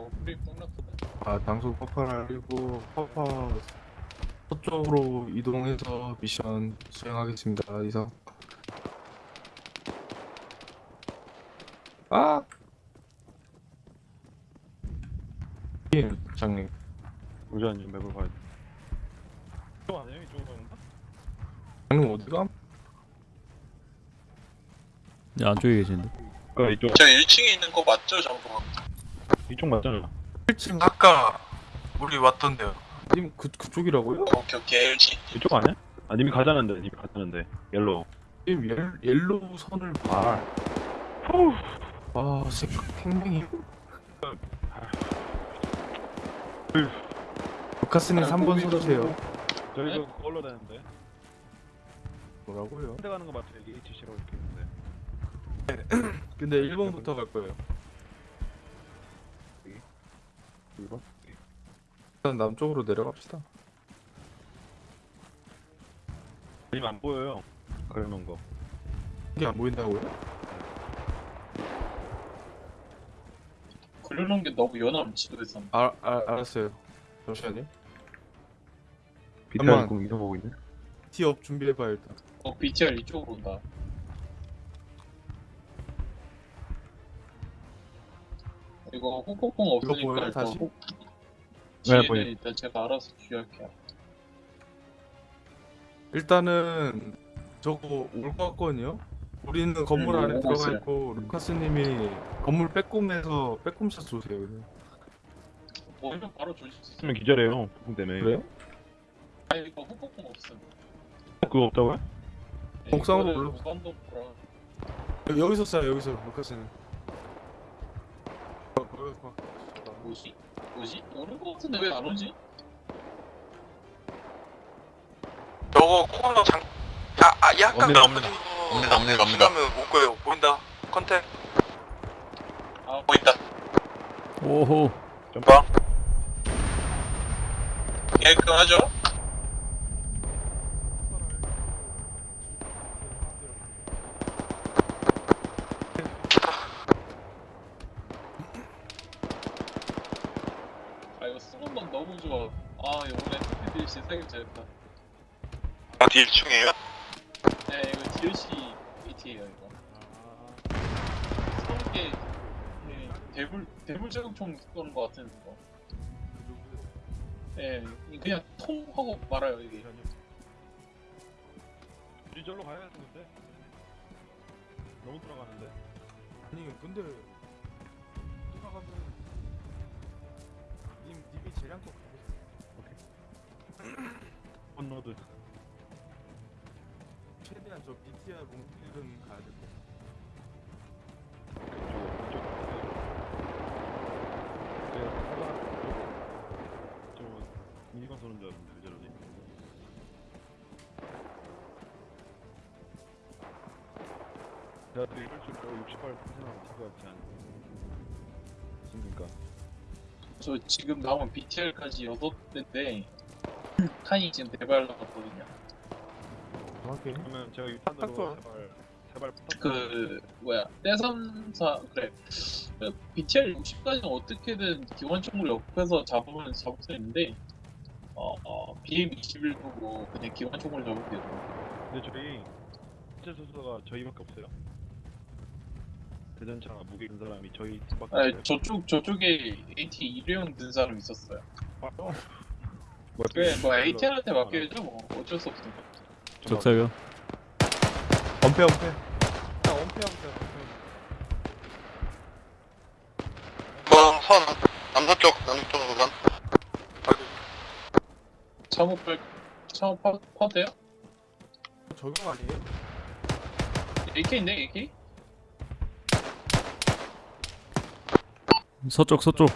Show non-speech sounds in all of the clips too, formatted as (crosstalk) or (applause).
어, 프리. 아 당소 퍼퍼를 알리고 퍼퍼 서쪽으로 이동해서 미션 수행하겠습니다 이상 아! 예 장님 잠시만요 맵을 봐야 돼 이쪽 아니에요? 이쪽으로 가는가? 장님 어디가? 야, 안쪽에 계신데. 그니까 이쪽 저 1층에 있는 거 맞죠, 정보? 이쪽 맞잖아. 1층 아까 우리 왔던데요. 님 그, 그쪽이라고요? 오케이, 오케이, 1층. 이쪽 아니야? 아 님이 가자는데 님이 가자는데. yellow. 님 옐, yellow 선을 봐. 후 아, 생각 팽팽히 루카스님 3번 서주세요. 저희도 그걸로 되는데. 뭐라고요? 현대 가는 거 맞죠? 이게 HC라고 이렇게 있는데. (clears throat) 근데 1번부터 갈 거예요 1번? 일단 남쪽으로 내려갑시다 님안 보여요 그려놓은 거 이게 안 보인다고요? 그려놓은 게 너무 연함, 지도에서. 아, 아 알았어요 잠시만요 비타 잠깐만. 입고 이거 보고 있네 티업 준비해봐 일단 어, BTR 이쪽으로 온다. 이거 홍콩콩 없으니까 보여요, 일단 다시? 홍- 네, 뒤에는 보여요. 일단 제가 알아서 주의할게요. 일단은 저거 올 것 같거든요 우리는 건물 음, 안에 오고 들어가. 있고 루카스님이 건물 빼꼼해서 빼꼼샷 쏘세요 그냥. 보이면 바로 조질 수. 있으면 기절해요 부품 때문에 그래요? 아니, 이거 홍콩콩 없음. 그거 없다고요? 옥상으로 올라- 여기서 쏴요 여기서 루카스님 봐. 뭐지? 뭐지? 오는 거 같은데 왜 안 오지? 저거 코너 장, 야, 아, 약간 없니다, 없니다. 없니다, 없니다, 없니다. 하면 올 거예요. 보인다. 컨택. 아, 보인다. 오호. 점빵 깨끗하죠? 아, 이거 쓰는 건 너무 좋아. 아, 이번에 DLC 사기 잘했다. 어디 1층이에요? 네, 이거 DLC AT에요, 이거. 서른 개, 네, 대물, 대물 제공총 쏘는 거 같은 거. 예, 네, 그냥 통 하고 말아요, 이게. 우리 절로 가야 되는데 너무 들어가는데 아니 근데 돌아가면 님 님이 재량껏 가보세요 건너드 최대한 저 BTR 몽길은 가야 될 것 같아요 저 미니건 쏘는 줄 알았는데 왜 저러지? 제가 또 이럴 줄68 생각하면 될것 같지 않습니까? 저 지금 나온 BTR까지 6대인데, 칸이 지금 대발 나갔거든요. 정확히 그러면 제가 딱 유탄으로. 제발 제발 부탁 그, 뭐야, 떼삼사, 그래. 그 BTR 60까지는 어떻게든 기관총으로 옆에서 잡으면 잡을 수 있는데, 어, 어, BM21 보고 그냥 기관총으로 잡으면 돼요. 근데 저희 실제 소수가 저희밖에 없어요. 대전차 무게 든 사람이 저희 밖에 아니, 없어요. 저쪽, 저쪽에 AT 일회용 든 사람 있었어요. 아, 어. 그래, 뭐 AT한테 맡겨야죠, 뭐. 어쩔 수 없으니까. 적사가. 엄폐 엄폐 야 엄폐 엄폐 엄폐 뭐, 선, 남서쪽, 남서쪽 선. 참호 빨, 참호 파, 파돼요? 적용 아니에요? AK인데, AK? 서쪽, 서쪽.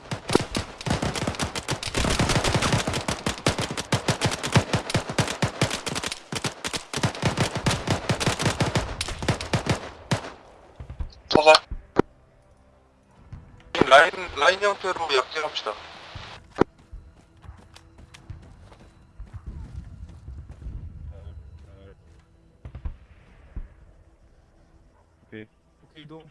서서. 라인, 라인 형태로 약진합시다. 오케이 이동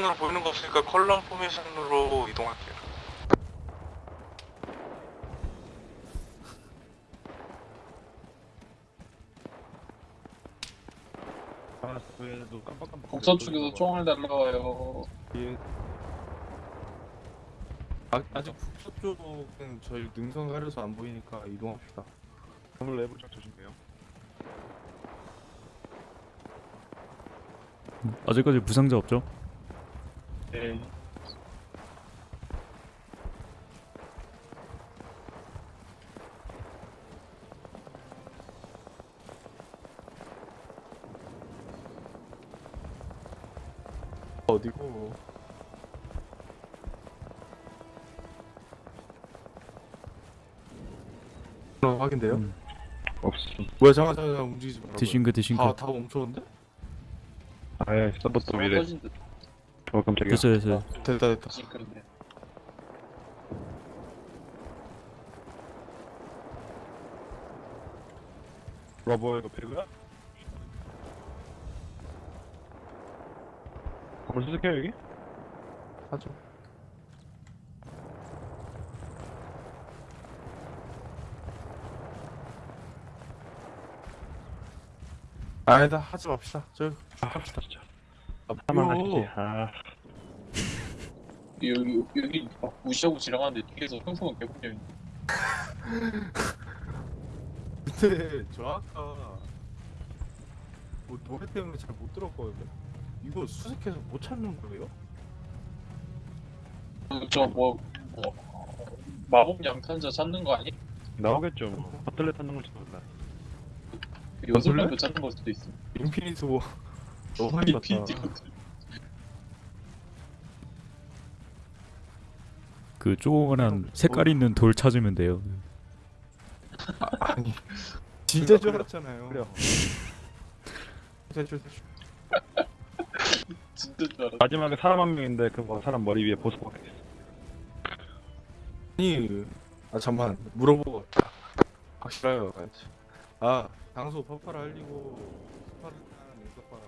주간으로 보이는 거 없으니까 컬럼 포메이션으로 이동할게요. 깜빡깜빡. 북서 쪽에서 총알 날라와요. 예. 아, 아직 북서 쪽은 저희 능선 가려서 안 보이니까 이동합시다. 건물 내부 쫙 조심해요. 아직까지 부상자 없죠? 뭐야 잠깐 잠깐 잠깐, 움직이지 말아. desync desync 다, 다 멈췄는데? 아예 서버 또 서버 이래. 터진 듯. 어 깜짝이야. 됐어요 됐어요 됐다 됐다. sync인데. 러버 이거 배그야? 건물 수색해요 여기? 하죠. 아니다 하지 맙시다. 저 합시다 진짜. 아, 하나만 뭐요? 하시지. 아. 여기 여기 막 무시하고 지나가는데 뒤에서 형성은 개분명 근데 저 아까 뭐 노래 때문에 잘 못 들었거든요. 이거 수색해서 못 찾는 거예요? 저뭐 뭐, 마법 양탄자 찾는 거 아니? 나오겠죠. 뭐. 버틀렛 찾는 걸지도 몰라. 요술람도 찾는 걸 수도 있어. 인피니트 워 많이 봤다. 인피니티 그 조그만한 색깔 있는 돌 찾으면 돼요 아 니 진짜 줄 알았잖아요. 그래요. 진짜 줄 (laughs) 진짜 줄 알았어. 마지막에 사람 한 명인데 그뭐 사람 머리 위에 보스 박혀 있어. 아니 아 잠만 물어보고 확실해요. 아 당소 퍼팔 알리고 스파르탄 인석바람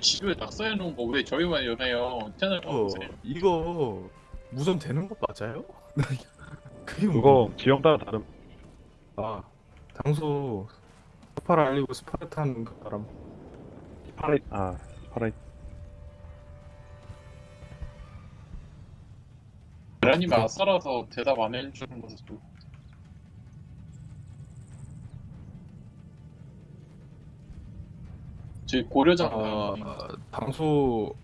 지도에 낙서해 놓은 거 왜 저희만 연해요? 채널 이거 가보세요. 이거 무선 되는 거 맞아요? (laughs) 그게 뭐? 그거 지형 따라 다름. 아 당소 퍼팔 알리고 스파르탄 그 바람 파라 아 파라 베라님 아싸라서 대답 안 해주는 것도 저희 고려장 아 당소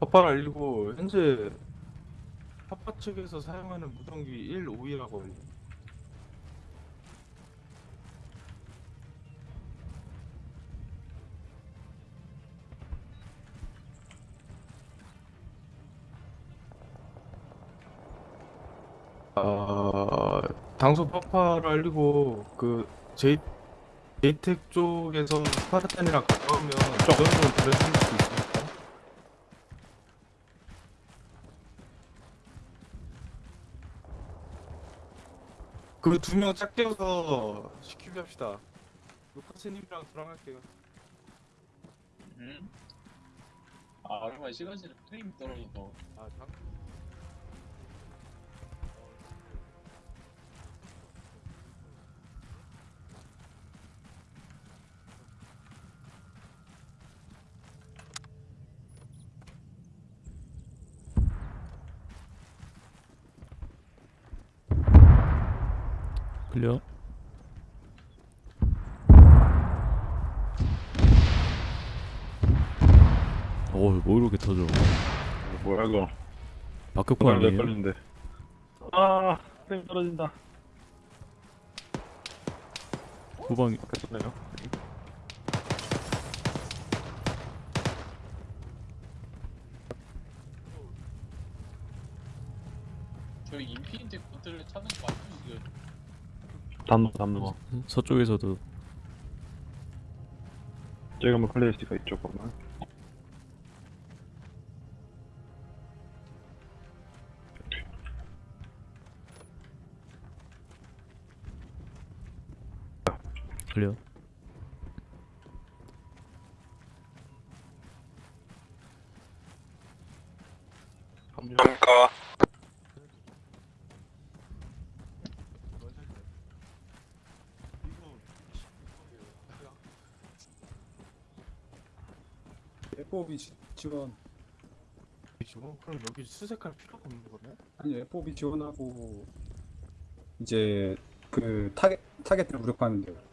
퍼팔 알리고 현재 파파 측에서 사용하는 무전기 152라고 알려 아 당소 파파를 알리고 그 제이 제 이텍 쪽에서 스파르탄이랑 가까우면 그 정도는 들어줄 수 있습니까? 그 두 명 짝대어서 시키게 합시다. 루카스님이랑 돌아갈게요. 음? 아 얼마나 시간이 프레임 떨어져서 아, 장... 클 뭐야 이거. 박격포 아니에요? 걸린데. 아 프레임 떨어진다. 후방 됐었네요. 저희 infinity gauntlet 찾는 거 맞죠? 이거 담로 담로. 서쪽에서도 저희가 뭐 클래리스가 있죠 그러면. 돌려. 감사합니까 FOB 지원. 지금 그럼 여기 수색할 필요가 없는 거네? 아니 FOB 지원하고 이제 그 타겟 타겟들 무력화하면 돼요.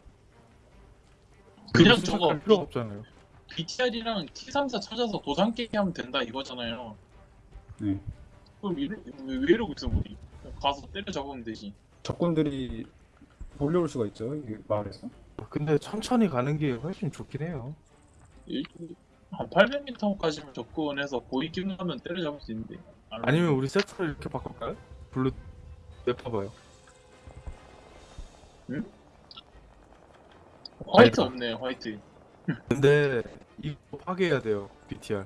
그냥 저거 필요가 없잖아요. BTR이랑 T34 찾아서 도장 깨기 하면 된다 이거잖아요. 네. 그럼 이러, 왜, 왜 이러고 있어 우리? 가서 때려 잡으면 되지. 적군들이 몰려올 수가 있죠. 이 마을에서. 근데 천천히 가는 게 훨씬 좋긴 해요. 일- 한 800m까지만 접근해서 우회 기동하면 때려 잡을 수 있는데. 아니면 우리 세트를 이렇게 바꿀까요? blue 내봐봐요. white 없네 white. 근데 이거 파괴해야 돼요. BTR.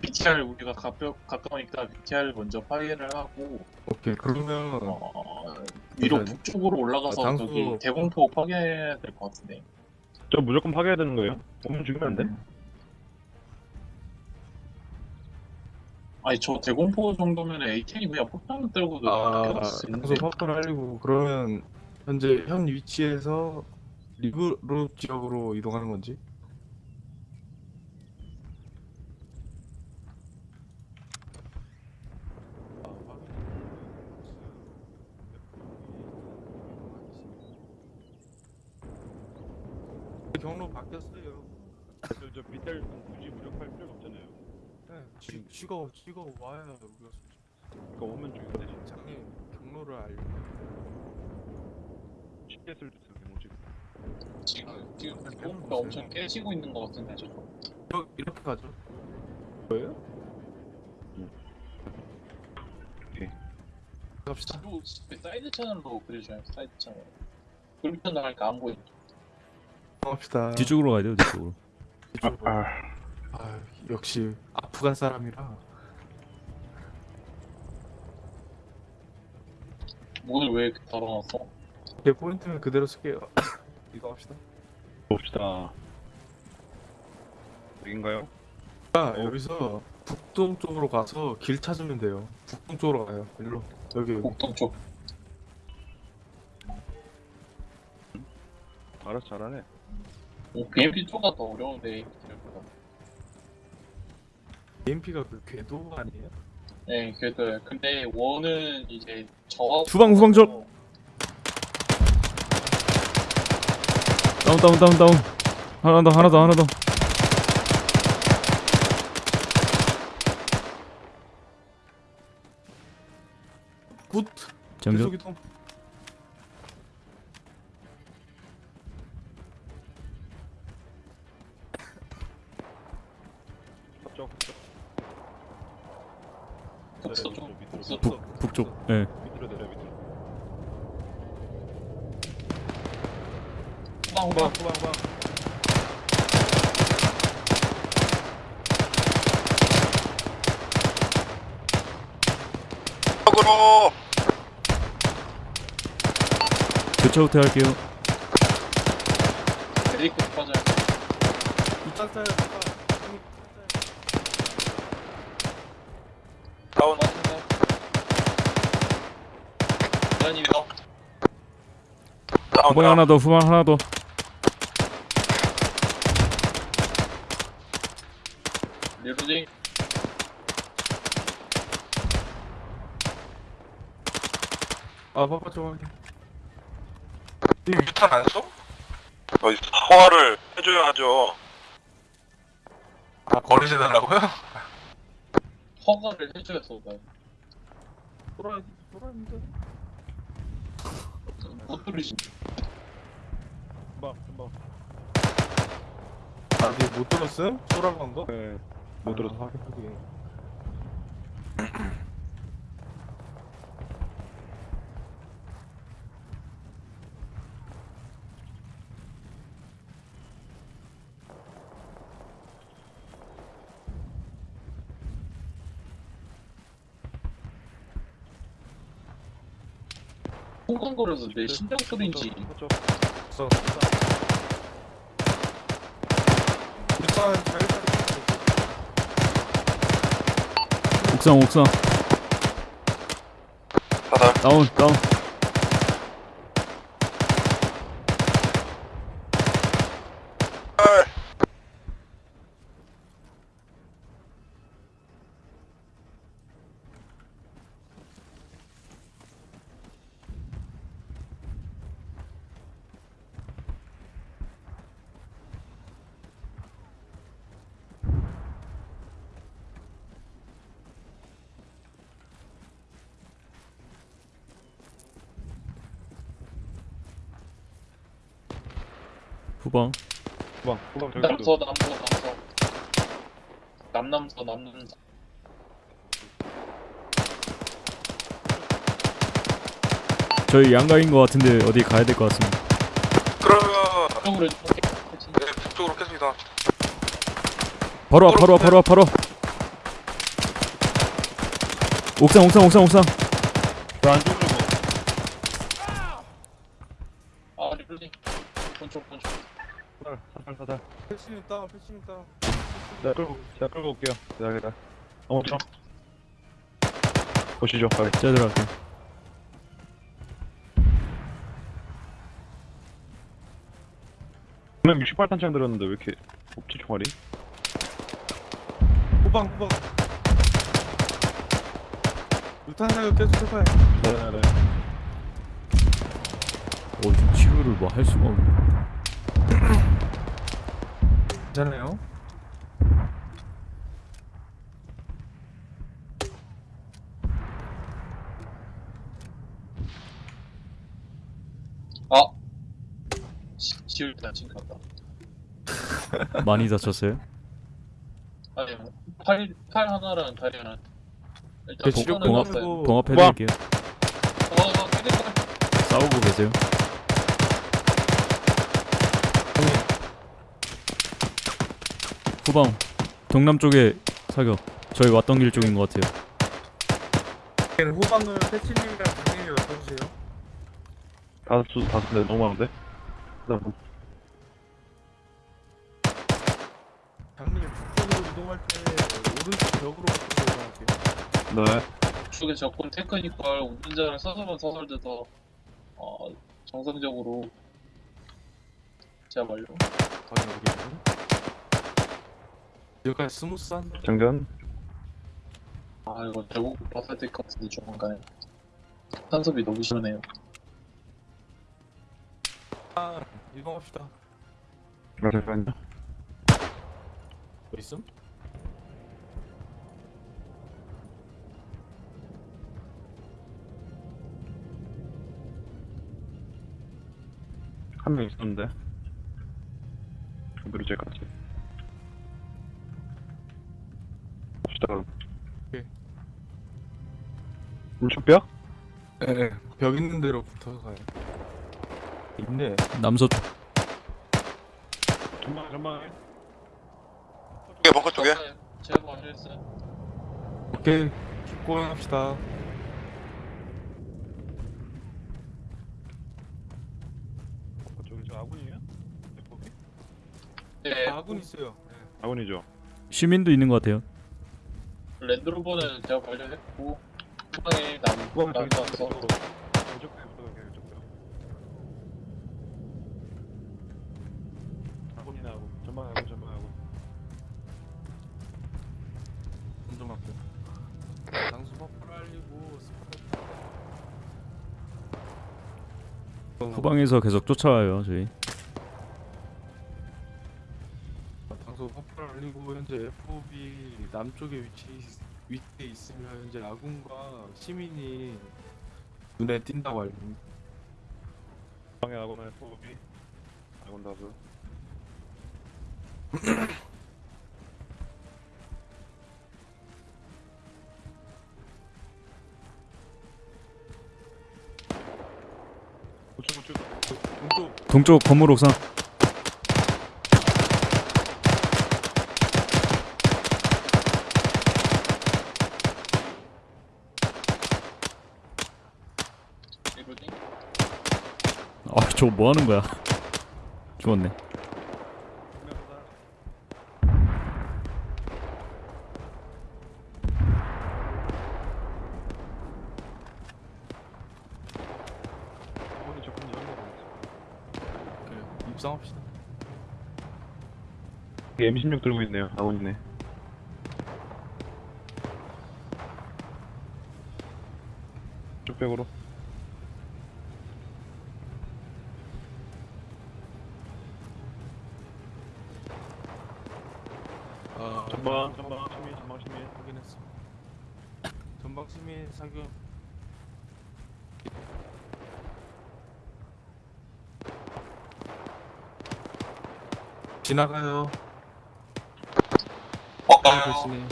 BTR 우리가 가벼, 가까우니까 BTR 먼저 파괴를 하고 오케이 그러면 어, 위로 잠시만요. 북쪽으로 올라가서 아, 당수- 저기 대공포 파괴해야 될 것 같은데. 저 무조건 파괴해야 되는 거예요? 오면 죽이면 안 돼? 아니 저 대공포 정도면 AK이 그냥 폭탄 들고도 아 피할 수 당소 있는데. 파파를 알리고 그러면 현재 현 위치에서 리브로 지역으로 이동하는 건지? 경로 바뀌었어요. 저, 저 비탈 굳이 무력할 필요가 없잖아요. 네, 쥐, 쥐가 쥐가 와야 우리가 그러니까 오면 되지. 장애 경로를 알려. 있어, 뭐 지? 지금 지금 대공포가 엄청 깨지고 있는 것 같은데 저거. 이렇게, 이렇게 가죠. 뭐예요? 갑시다. 사이드 채널로 그려줘요 사이드 채널. 그렇게 나갈까 안 보여. 갑시다. 뒤쪽으로 가야 돼요 뒤쪽으로 뒤쪽으로. 아, 역시 아프간 사람이라 오늘 왜 이렇게 달아놨어? 제 포인트는 그대로 쓸게요. 이거 합시다. 봅시다. 여긴가요? 아, 여기서 북동 쪽으로 가서 길 찾으면 돼요. 북동 쪽으로 가요. 일로. 여기 여기. 북동 쪽. 알아서 잘하네. 오, BMP 쪽가 더 어려운데. AMP가 그 궤도 아니에요? 네, 그래도 근데 원은 이제 저 후방, 후방 적! 다운 다운 다운 다운. 하나 더 하나 더 하나 더. 굿. 장전 후퇴 할게요 빠져요. 이짝 짜요. 다운 대한이 더. 다운 후방 하나 더 후방 하나 더 리로딩. 아, 파파 좀 할게. 이 유탄 안 써? 어, 허가를 해줘야 하죠. 아, 거리지 달라고요? 허가를 해줘야 쏘다. 돌아 돌아는데. 못 들으시. 후방, 후방. 아, 이게 못 들었어요? 쏘라고 거? 네. 못 들어서 아, 하 호강 걸어서 내 심장 소리인지. 어. 일단 옥상 옥상. 다운 다운. 후방 후방 후방 저기 남서 남서 남서. 남남서 남남서. 저희 양가인 것 같은데 어디 가야 될 것 같습니다. 그러면 네 북쪽으로 깼습니다. 바로 와 바로 와 바로 와 바로 옥상 옥상 옥상 옥상. 안쪽 있다 패치 있다. 제가 끌고 제가 끌고 올게요. 대단하다. 어머, 보시죠 빨리. 제가 들어갈게요. 분명 68탄창 들었는데 왜 이렇게 없지 총알이? 후방 후방. 루탄 사격 계속 해봐요. 네네 어 지구를 뭐 할 수가 없네. (clears throat) 괜찮네요? 아 지울 때 아침 갔다. 많이 다쳤어요? 아니 뭐, 팔, 팔 하나랑 다리 하나. 일단 동, 봉합, 봉합해드릴게요. 어, 어, 어 싸우고 계세요? 후방 동남쪽에 사격. 저희 왔던 길 쪽인 것 같아요. 네, 후방은 패치님이랑 강님이 어떠세요? 다섯 수 다섯 대 너무 많은데? 장님 뭐. 북쪽으로 이동할 때 오른쪽 벽으로 이동할게요. 네. 북쪽에 적군 테크니컬 운전자를 서서만 서설돼서 어, 정상적으로 제압 완료 여기까지 스무스 한 장전? 아 이거 배고프 봤을 때 같은데 조만간에 탄소비 너무 시원해요. 아 이동합시다. 아, 잠깐 뭐 있음? 한 명 있었는데. 그리고 제까지. 있다. 오케이. 왼쪽벽? 예, 벽 있는 대로 붙어가요. 있네. 남서 전방 전방. 예, 쪽에 벙커 쪽에. 제가 완료했어요. 오케이. 죽고 합시다. 아군이에요? 네, 아, 아군 있어요. 아군이죠. 시민도 있는 것 같아요. 랜드로버는 제가 관련했고 후방에 남, 남았어 전방하고 전방하고 운전 후방에서 계속 쫓아와요 저희. 네, 현재 FOB 남쪽에 위치해 있으면 현재 라군과 시민이 눈에 띈다고 알고 있는 방해하고는 FOB 아군 다수 동쪽 건물 옥상. 뭐하는 거야? 죽었네. 입상합시다. M16 들고 있네요. 아군이네. 쪽백으로. 사격. 지나가요. 어, 빨리 대신에.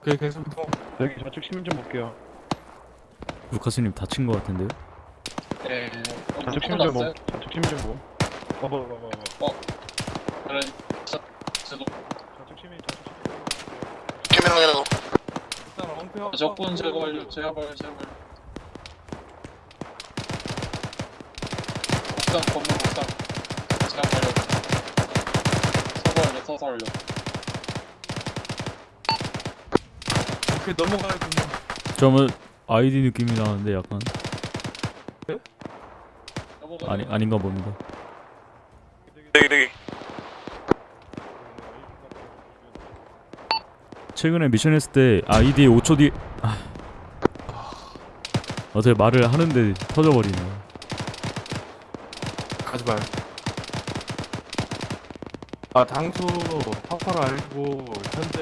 그래 계속 이동. 여기 좌측 시민 좀 볼게요. 루카스님 다친 것 같은데요? 네. 어, 좌측 좀 보. 났어요? 좌측 시민 좀 보. 봐봐, 봐 봐. 그래, 저, 저도 좌측 시민, 좌측 시민. 시민 확인하고. 일단 엉패. 적군 제거 완료. 제발, 제발. 옥상 건물 옥상. 제가 완료. 서버 완료, 서서 완료. 이렇게 넘어가야군요. 점은 아이디 느낌이 나는데 약간. 아니 아닌가 봅니다. 되게 되게. 최근에 미션 했을 때 아이디 5초 뒤 아. 어제 말을 하는데 터져버리네. 가지 마요. 아 당소 파파를 알고 현재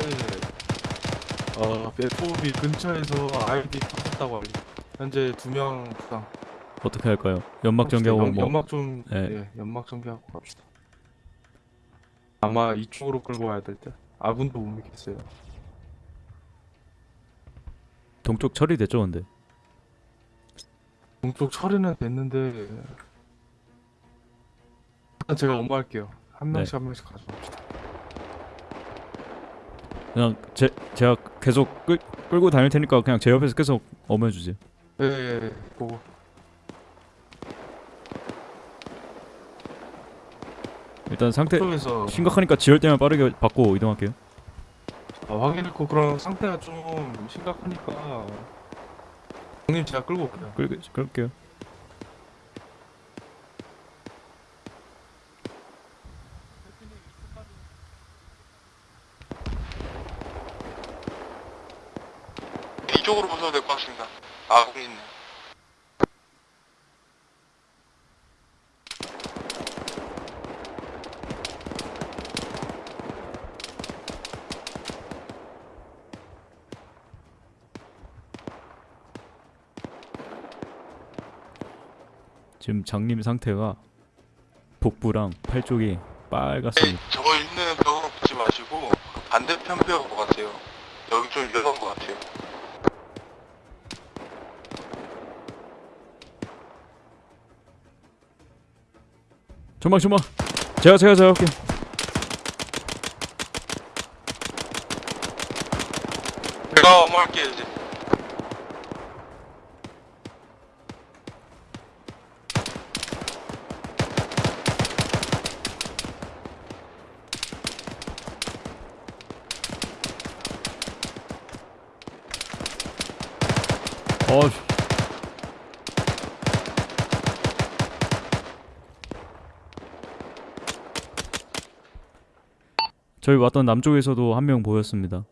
어 배포비 근처에서 아이디 터졌다고 알려. 현재 두 명 부상. 어떻게 할까요? 연막 전개하고 연- 뭐 연막 좀 예. 예, 연막 전개하고 갑시다. 아마 이쪽으로 끌고 와야 될 때. 아군도 못 믿겠어요. 동쪽 처리됐죠 근데. 동쪽 처리는 됐는데 일단 제가 엄마할게요. 한 네. 명씩 한 명씩 가져갑시다. 그냥 제 제가 계속 끌, 끌고 다닐 테니까 그냥 제 옆에서 계속 주세요. 예, 예, 예. 보고. 일단 상태 쪽에서 심각하니까 지혈 때만 빠르게 받고 이동할게요. 아, 확인했고 그럼 상태가 좀 심각하니까 형님 제가 끌고 올게요. 끌 끌게요. 이쪽으로 보셔도 될것 같습니다. 아, 거기 있네. 지금 장님 상태가 복부랑 팔 쪽이 네, 빨갛습니다. 저거 있는 벽으로 붙지 마시고 그 반대편 벽으로 가세요. 여기 좀 위험한 것 같아요. 전방 전방. 제가 제가 제가 할게요. 제가 어머 할게요 이제. 어. 저희 왔던 남쪽에서도 한 명 보였습니다.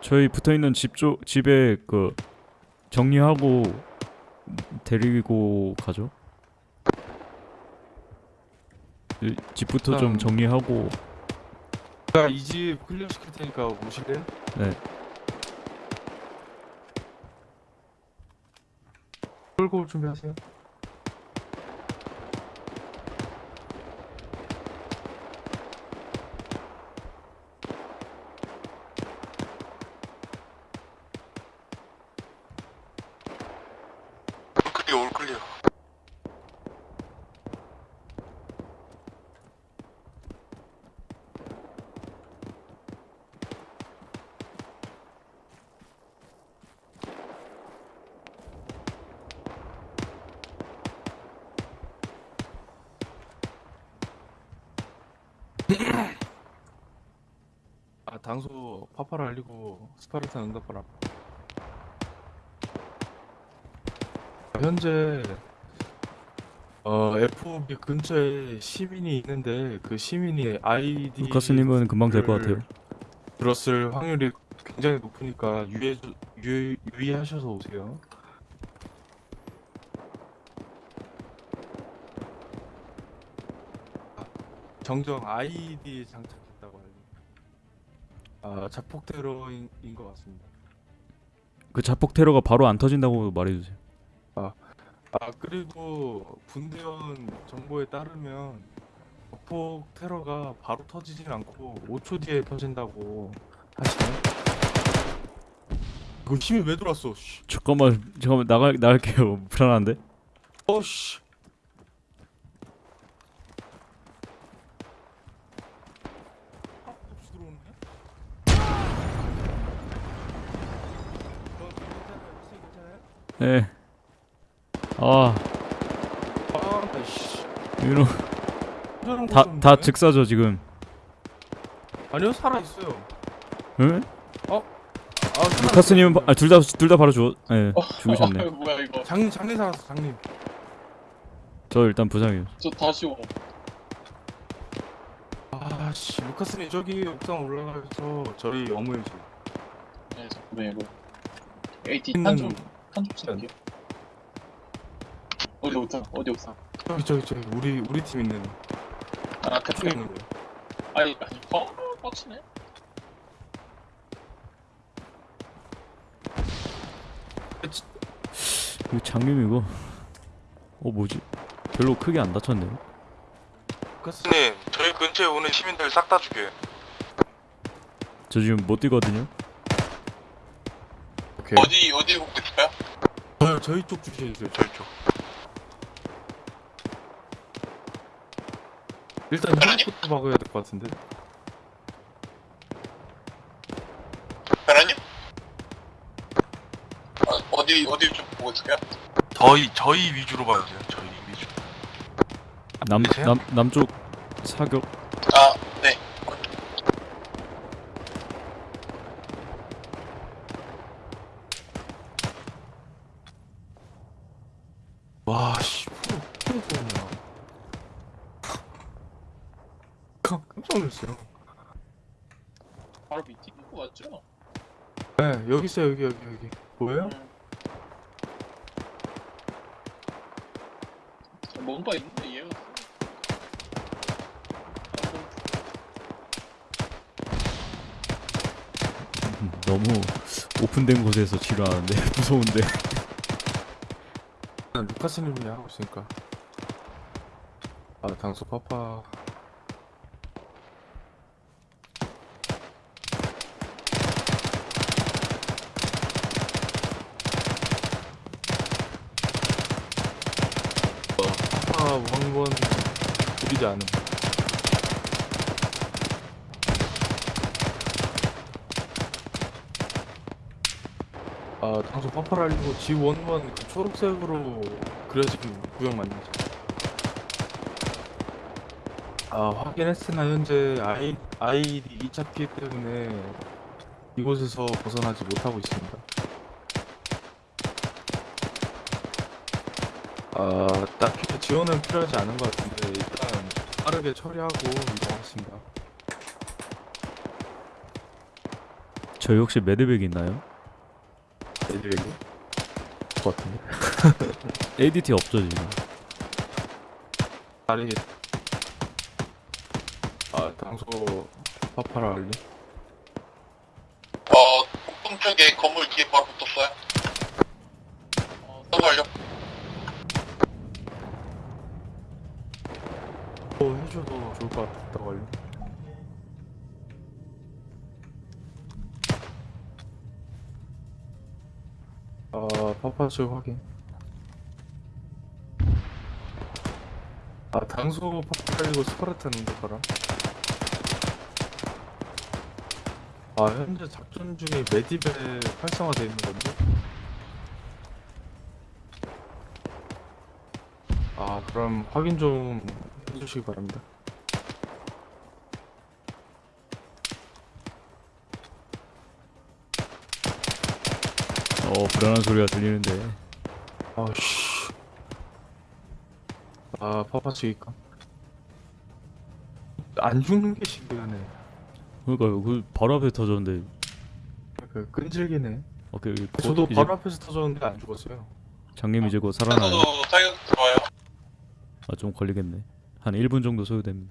저희 붙어 있는 집 쪽 집에 그 정리하고 데리고 가죠. 이 집부터 좀 일단- 정리하고 제가 이 집 클리어 시킬 테니까 오실래요? 네. 끌고 올 준비하세요. 파파를 알리고 스파르탄 응답하라. 현재 어 FOB 근처에 시민이 있는데 그 시민이 아이디 루카스님은 금방 될 것 같아요. 들었을 확률이 굉장히 높으니까 유의 유, 유의하셔서 오세요. 아, 정정 장착했다고 알려. 아 자폭 테러인 인것 같습니다. 그 자폭 테러가 바로 안 터진다고 말해주세요. 아 그리고 분대원 정보에 따르면 자폭 테러가 바로 터지진 않고 5초 뒤에 터진다고 하시네. 이거 힘이 왜 들어왔어? 씨. 잠깐만 잠깐만 나가 나갈게요. 불안한데. 어씨. 없이 들어오네. 너 예. 아 아, 씨. 이런 다다 좀 즉사죠 지금. 아니요 살아 있어요. 응? 아, 루카스님은 아, 둘 다 둘 다 바로 죽예 죽으셨네. (laughs) 어, 뭐야 이거? 장님 장님 살았어 장님. 저 일단 부상이에요. 저 다시 오. 아씨 루카스님 저기 옥상 올라가서 저희 집. 네, 잠깐만 이거. AT 있는 한좀 한좀 쓸게요. 어디 옥상? 어디 옥상? 저기 저기 저기 우리 우리 팀 있는 아 그쪽에 그쪽에 있는 거. 아니 아니 어 빡치네. 이거 장님 이거 어 뭐지? 별로 크게 안 다쳤네요. 루카스 님, 저희 근처에 오는 시민들 싹 다 죽여요. 저 지금 못 뛰거든요. 오케이. 어디, 어디 있어요? 저 저희 쪽 주시해주세요. 저희 쪽. 일단 헬리부터 막아야 될 것 같은데. 변호님? 어, 어디, 어디 좀 보고 있어요? 저희, 저희 위주로 봐야 돼요. 저희 위주. 남? 남 남쪽 사격 와, 씨. 깜짝 놀랐어요. 바로 밑에 있는 거 맞죠? 네, 여기 있어요, 여기, 여기, 여기. 뭐예요? 음. 뭔가 있는데 얘가. 음, 너무 오픈된 곳에서 치료하는데 (laughs) 무서운데. 난 루카스님이 하고 있으니까. 아, 당소 파파. 어, 파파 왕번 드리지 않음. 아, 당소 파파를 알리고 G11 그 초록색으로 그려진 구역 맞는지. 아, 확인했으나 현재 아이, 아이디 2차 피 때문에 이곳에서 벗어나지 못하고 있습니다. 아, 딱히 지원은 필요하지 않은 것 같은데 일단 빠르게 처리하고 이동하겠습니다. 저희 혹시 매드백 있나요? 애들에게 것 같은데. (laughs) ADT 없죠 지금. 다리 아, 당소 파파를 알리? 어, 북동쪽에 건물 뒤에 바로 붙었어요. 어, 서브 완료. 어, 해줘도 좋을 것 같다고 알려. 파파즈 확인. 아, 당소 깔리고 스파르탄 응답하라. 아, 현재 작전 중에 메디벨 활성화되어 있는 건데? 아, 그럼 확인 좀 해주시기 바랍니다. 어 불안한 소리가 들리는데 아씨. 아 파파치기까. 안 죽는 게 신기하네. 그러니까요 그 바로 앞에 터졌는데 그 끈질기네. 어, 그, 곧 저도 이제 바로 앞에서 터졌는데 안 죽었어요. 장님 이제 곧 살아나요 저도 타격 들어와요. 아 좀 걸리겠네 한 1분 정도 소요됩니다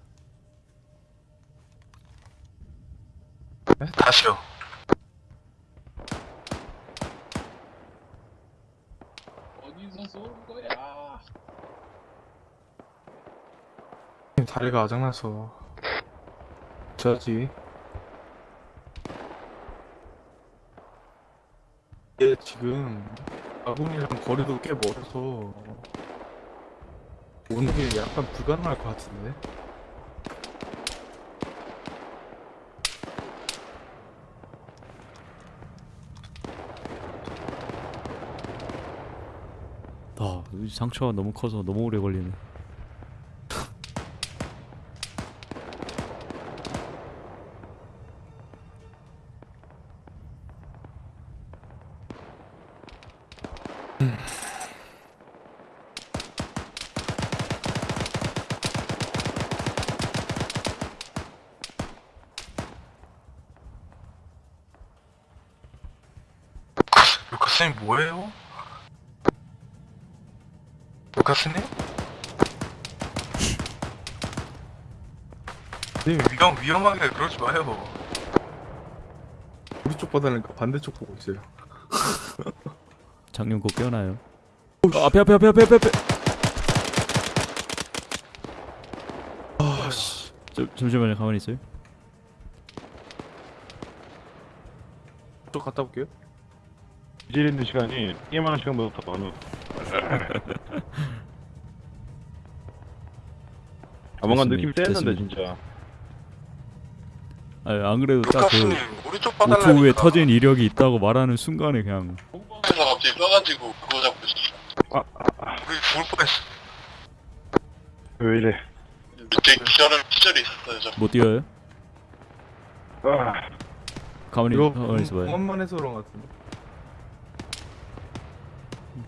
다시요. 어디서 쏘는 거야? 다리가 아작나서. 저지. 얘 지금 아군이랑 거리도 꽤 멀어서 오는 게 약간 불가능할 것 같은데. 아이 상처가 너무 커서 너무 오래 걸리네 위험 위험하게 그러지 마요. 우리 쪽 받아니까 반대쪽 보고 있어요. 장님 곧 깨어나요 어, 앞에 앞에 앞에 앞에 앞에 앞에 아씨. 저, 잠시만요 가만히 있어요 저 갔다 올게요. 이질 있는 시간이 게임하는 시간보다 더 많아. (laughs) 아 뭔가. 느낌이 됐습니다. 진짜. 아니 안 그래도 딱그 우리 쪽 5초 봐달라니까. 후에 터진 이력이 있다고 말하는 순간에 그냥 그래서 갑자기 쏴가지고 그거 잡고 있었어. 아, 아, 아. 우리 죽을 뻔했어. 왜 이래? 밑에 기절을 기절이 있었어요. 저. 못 뛰어요? 아, 가만히 이거 가만히 있어봐요 공원만 해서 그런 것 같은데.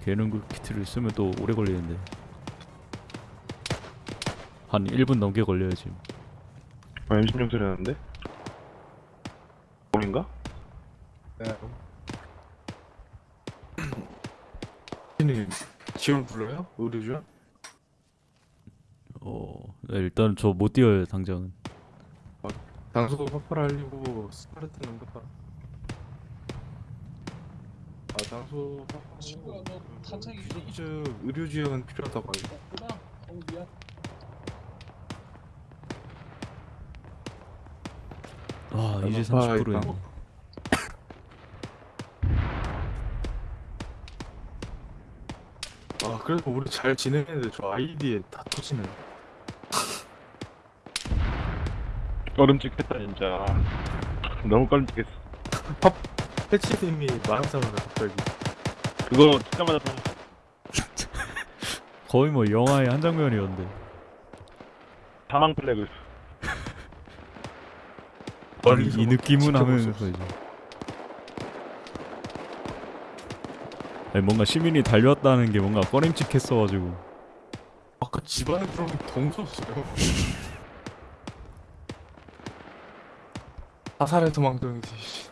개는 그 키트를 쓰면 또 오래 걸리는데 한 1분 넘게 걸려요 지금 아 M16 소리 나는데? 공인가? 네. 님 지원 불러요? 의료주? 어 네, 일단 저 못 뛰어요 당장은 당소도 파파를 알리고 스파르타는 응급하. 아 당소 파파. 친구가 너 탄창이 있니? 의료주 의료지원 필요하다고 하요 없구나. 어 미안. 아 이제 아, 30%네 있다. 아 그래도 우리 잘 지내는데 저 아이디에 다 터지네. 꺼름직했다 진짜. 너무 꺼름직했어. 패치님이 말하자마자 갑자기. 그거 듣자마자 다 거의 뭐 영화의 한 장면이었는데 사망 플래그. 아니, 이 느낌은 하면서. 이제 아니 뭔가 시민이 달려왔다는 게 뭔가 꺼림칙했어가지고 아까 집안에 무서웠어요. (laughs) 사살의 도망동이지. 씨.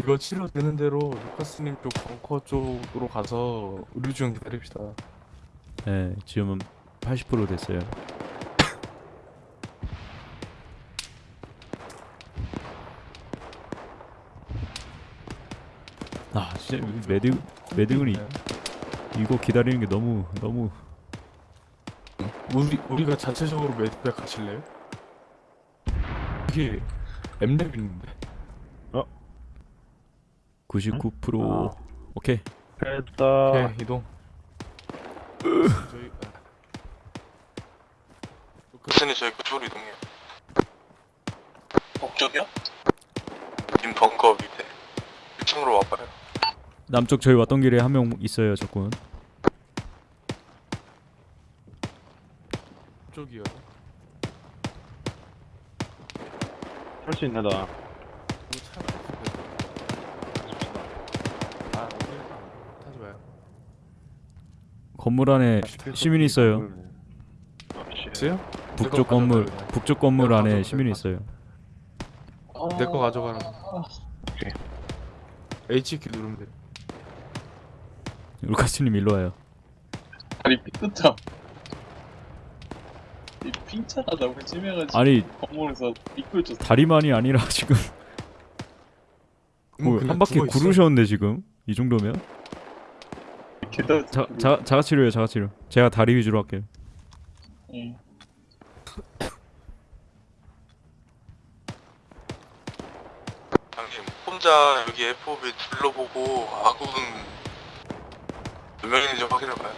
이거 치료되는 대로 루카스님 쪽 벙커 쪽으로 가서 의료지원 기다립시다. 네 지금은 80% 됐어요 아 진짜 이 매드 매드근이 있나요? 이거 기다리는 게 너무 너무 우리 우리가 자체적으로 매듭에 가실래요? 이게 엠랩 있는데. 99% 오케이 됐다. 오케이 이동. 저희 루카스님 저희 그쪽으로 이동해요. 북쪽이요? 님 벙커 밑에 1층으로 와봐요. 남쪽 저희 왔던 길에 한 명 있어요 적군. 쪽이요. 할 수 있나 나? 아, 건물 안에 시민이 있어요. 아, 있어요? 북쪽 건물 북쪽 건물 안에 시민이 있어요. 내 거 가져가라 오케이. HQ 누르면 돼. 루카스님 일로 와요. 다리 삐끗함. 이 핑차가 너무 심해가지고 아니 건물에서 미끌졌어. 다리만이 아니라 (laughs) 지금 뭐 뭐, 한 바퀴. 구르셨는데 지금 이 정도면 계단 자, 자 자가 치료예요 자가 치료. 제가 다리 위주로 할게요. 예. 장님 혼자 여기 FOB 둘러보고 아군 몇 명인지 확인해봐요.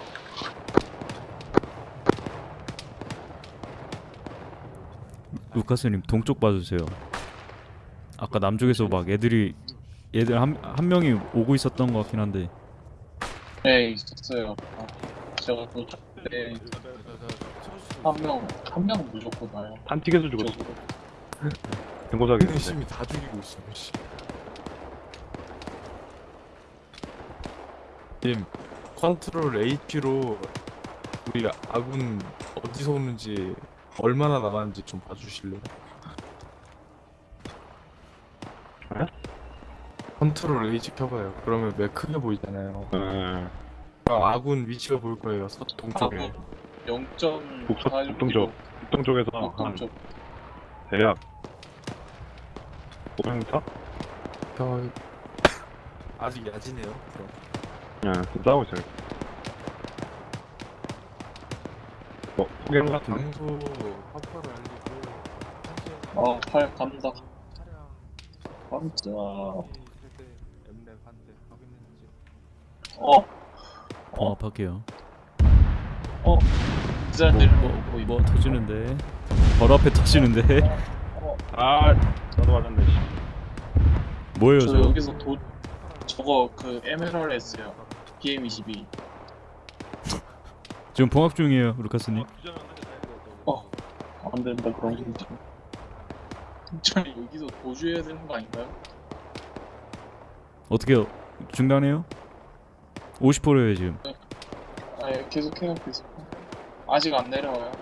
루카스님 동쪽 봐주세요. 아까 남쪽에서 막 애들이 얘들 한, 한 명이 오고 있었던 것 같긴 한데 네 있었어요. 아, 제가 그때 한명 한명 무조건 와요. 탄틱에서 죽었어. (laughs) 경고사기. 열심히 다 죽이고 있어. 씨. 님 control H로 우리 아군 어디서 오는지 얼마나 남았는지 좀 봐주실래요? 네? control H 켜봐요. 그러면 맵 크게 보이잖아요. 네. 아, 아군 위치가 보일 거예요. 서동쪽에. 하고 0.46 북서- 북동쪽. 북동쪽에서 한 북동쪽. 대략 500m? 저... 아직 야지네요. 그럼. 네, 좀 싸우고 있어요. 뭐, 포개는 것 같은데? 장소 확보를 알리고 어, 팔 간다. 차량 깜짝. 엠랩 한대 확인했는지 어. 기자들 뭐, 뭐 보이. 뭐 터지는데 바로 앞에 터지는데 어, 아, 나도 맞았네, 씨. 뭐예요 저 저? 여기서 도 저거 그 MLRS요. BM22. 지금 봉합 중이에요 루카스님. 어, 안 된다 그런 거 있지. 진짜 여기서 도주해야 되는 거 아닌가요? 어떻게 중단해요? 50%예요 지금. 아, 예, 계속 해요, 계속. 아직 안 내려와요.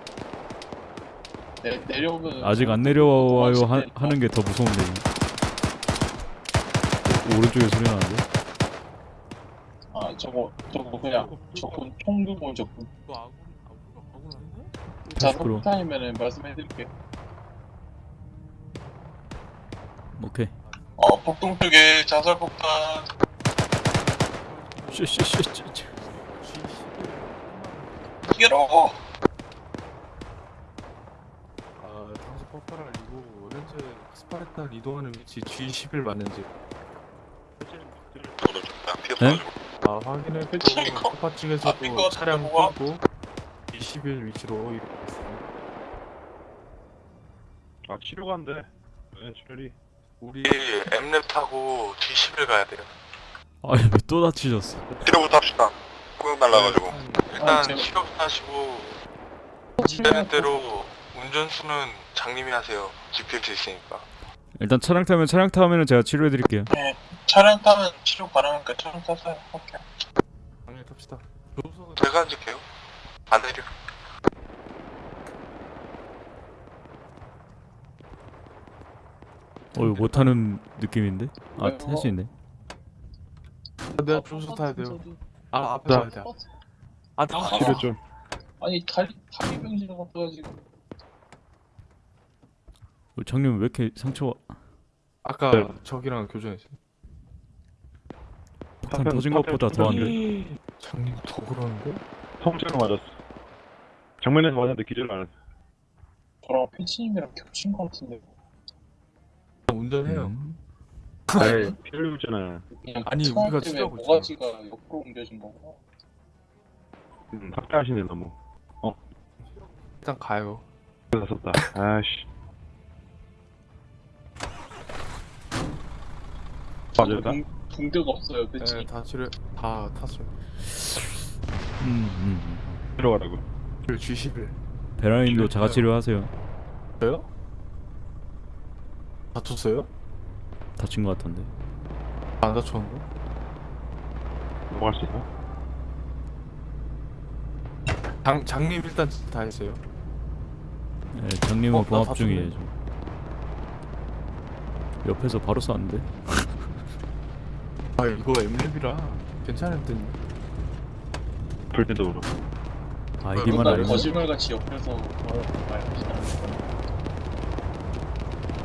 내 내려오면 아직 안 내려와요 하, 도망치네. 하는 게 더 무서운데. 오, 오른쪽에 소리 나는데? 아, 저거 저거 그냥 적군 총규모 적군. 너 아군 아군 아군 아닌가? 자, 50%. 석탄이면은 말씀해드릴게요. 오케이. 어, 북동쪽에 자살 폭탄. 슈슈슈슈. 이게로. 아 당소 퍼퍼를 알리고 현재 스파르탄 이동하는 위치 G11 맞는지 네? 아 확인했고 (laughs) 이거. 퍼파 아, 측에서도 이거 차량? 끌고 G11 위치로. 아, 치료가 안 돼. 네, 출혈이. 우리 엠랩 타고 G11 가야 돼요. 아니 왜또 다치셨어? 뒤로부터 합시다. 구경 날라가지고. 아, 일단 제가- 치료 하시고 되는 대로 운전수는 장님이 하세요. GPS 있으니까. 일단 차량 타면 차량 타면은 제가 치료해 드릴게요. 차량 타면 치료 가능하니까 차량 타세요. 오케이. 방에 탑시다. 조수석은 제가 앉을게요. 안 내려. 어 이거 못 타는 느낌인데? 아 왜요? 탈수 있네. 아, 내가 조수 타야 돼요. 아 앞에 자. 가야 돼. 아 나와. 치료 좀. 아니 다리 다리 병신을 갖다가지고 어, 장님 왜 이렇게 상처가 아까 네. 저기랑 교전했어요. 폭탄 터진 것보다 터졌네. 더한데? 장님 더 그러는데? 통째로 맞았어. 정면에서 맞았는데 기절 안 했어. 저랑 패치님이랑 겹친 것 같은데 운전해요. 음. 네, 피 흘리고 있잖아요. 그냥 아니, 우리가 때문에 치료하고 모가지가 옆으로 옮겨진 거고 음, 확대하시네, 너무. 일단 가요. 났었다. 아씨. 맞았다. 붕- 붕대가 없어요 패치 네, 다 치료 다 탔어요. 음, 음. 들어가라고. 그 G11. 베라님도 자가 치료하세요. 저요? 다쳤어요? 다친 것 같던데. 안 다쳤는데? 넘어갈 수 있나? 장 장님 일단 다 했어요. 네, 장님은 어, 나 봉합 다 중이에요. 지금. 옆에서 바로 쐈는데. 아 이거 엠랩이라 괜찮을 듯. 불 때도 그렇고. 아이디만 누가 알면 거짓말같이 옆에서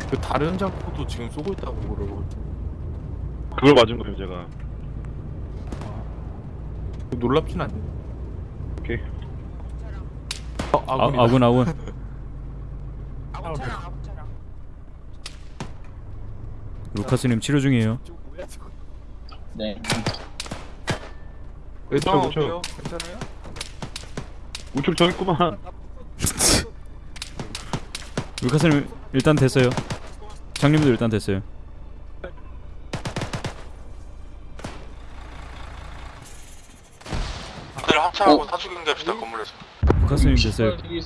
그 다른 장포도 지금 쏘고 있다고 그러거든. 그걸 맞은 거예요 제가. 놀랍진 않네. 오케이. 어, 아. 아군 아군. (laughs) 루카스님 치료 중이에요. 네. 의상 그쵸, 어때요? 괜찮아요? 우측 저기 있구만. (laughs) 루카스님 일단 됐어요. 장님도 일단 됐어요. 다들 합창하고 어? 사주 경기합시다 건물에서. 루카스님 됐어요. 거기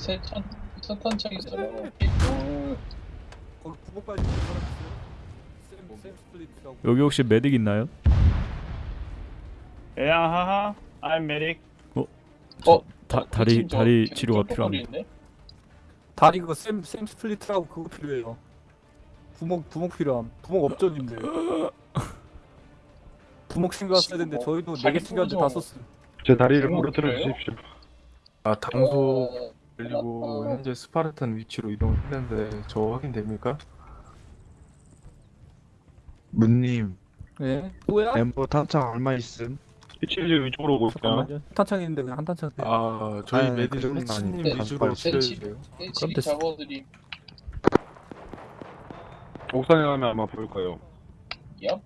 부목 가지고 있는 사람 있어요? SAM, SAM splint이라고. 여기 혹시 medic 있나요? 야하하. I'm medic. 어? 다, 다리 다리 치료가 필요합니다. 다리 그거 SAM, SAM splint이라고 그거 필요해요. 부목 부목 필요함. 부목 없던데. 부목 챙겨왔어야 되는데 저희도 네개 자기 챙겨왔는데 다. 썼어요. 제 다리를? 부러뜨려 주십시오. 아 당소 어, 그리고 현재 스파르탄 위치로 이동했는데 저 확인됩니까? 문님 네. 또야? 엠버 탄창 얼마 있음? 이치즈 위쪽으로 오고 있어요. 잠깐만요. 탄창 있는데 그냥 한 탄창. 돼. 아 저희 아, 그 메디 정도는 해치님 아닌데. 위주로 네, 치료해 주세요. 일찍이 됐어. 잡아드림. 옥상에 가면 아마 보일 거예요. 얍.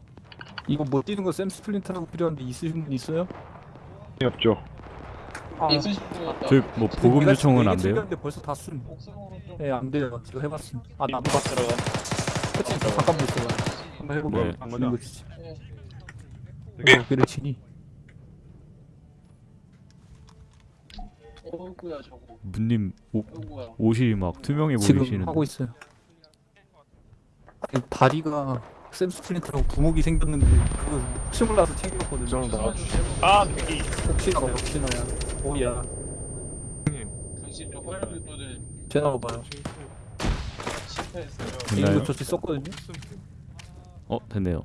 이거 뭐 뛰는 거 샘 스플린트라고 필요한데 있으신 분 있어요? 없죠. 아, 있으신 분 같다. 저희 뭐 보급 내가 요청은 안 돼요? 챙겼는데 벌써 다 쓴. 옥상으로 좀. 예, 안 돼요. 제가 해봤음. 아, 나도 봤더라. 그치, 저 잠깐 있어봐. 한번 해볼게요. 네. 한 주는 거죠. 거 주지. 네. 어, 그래, 치니. 어구야 저거. 문님 옷, 어구야. 옷이 막 투명해 지금 보이시는데. 하고 있어요. 아니, 다리가 샘 스플린트라고 부목이 생겼는데 그거 혹시 몰라서 챙겼거든요. 이정 나와주세요. 아 여기. 혹시나 봐, 혹시나야. 오야. 당신 저 전화 봐요. 실패했어요. 개인거 조치 썼거든요. 어 됐네요.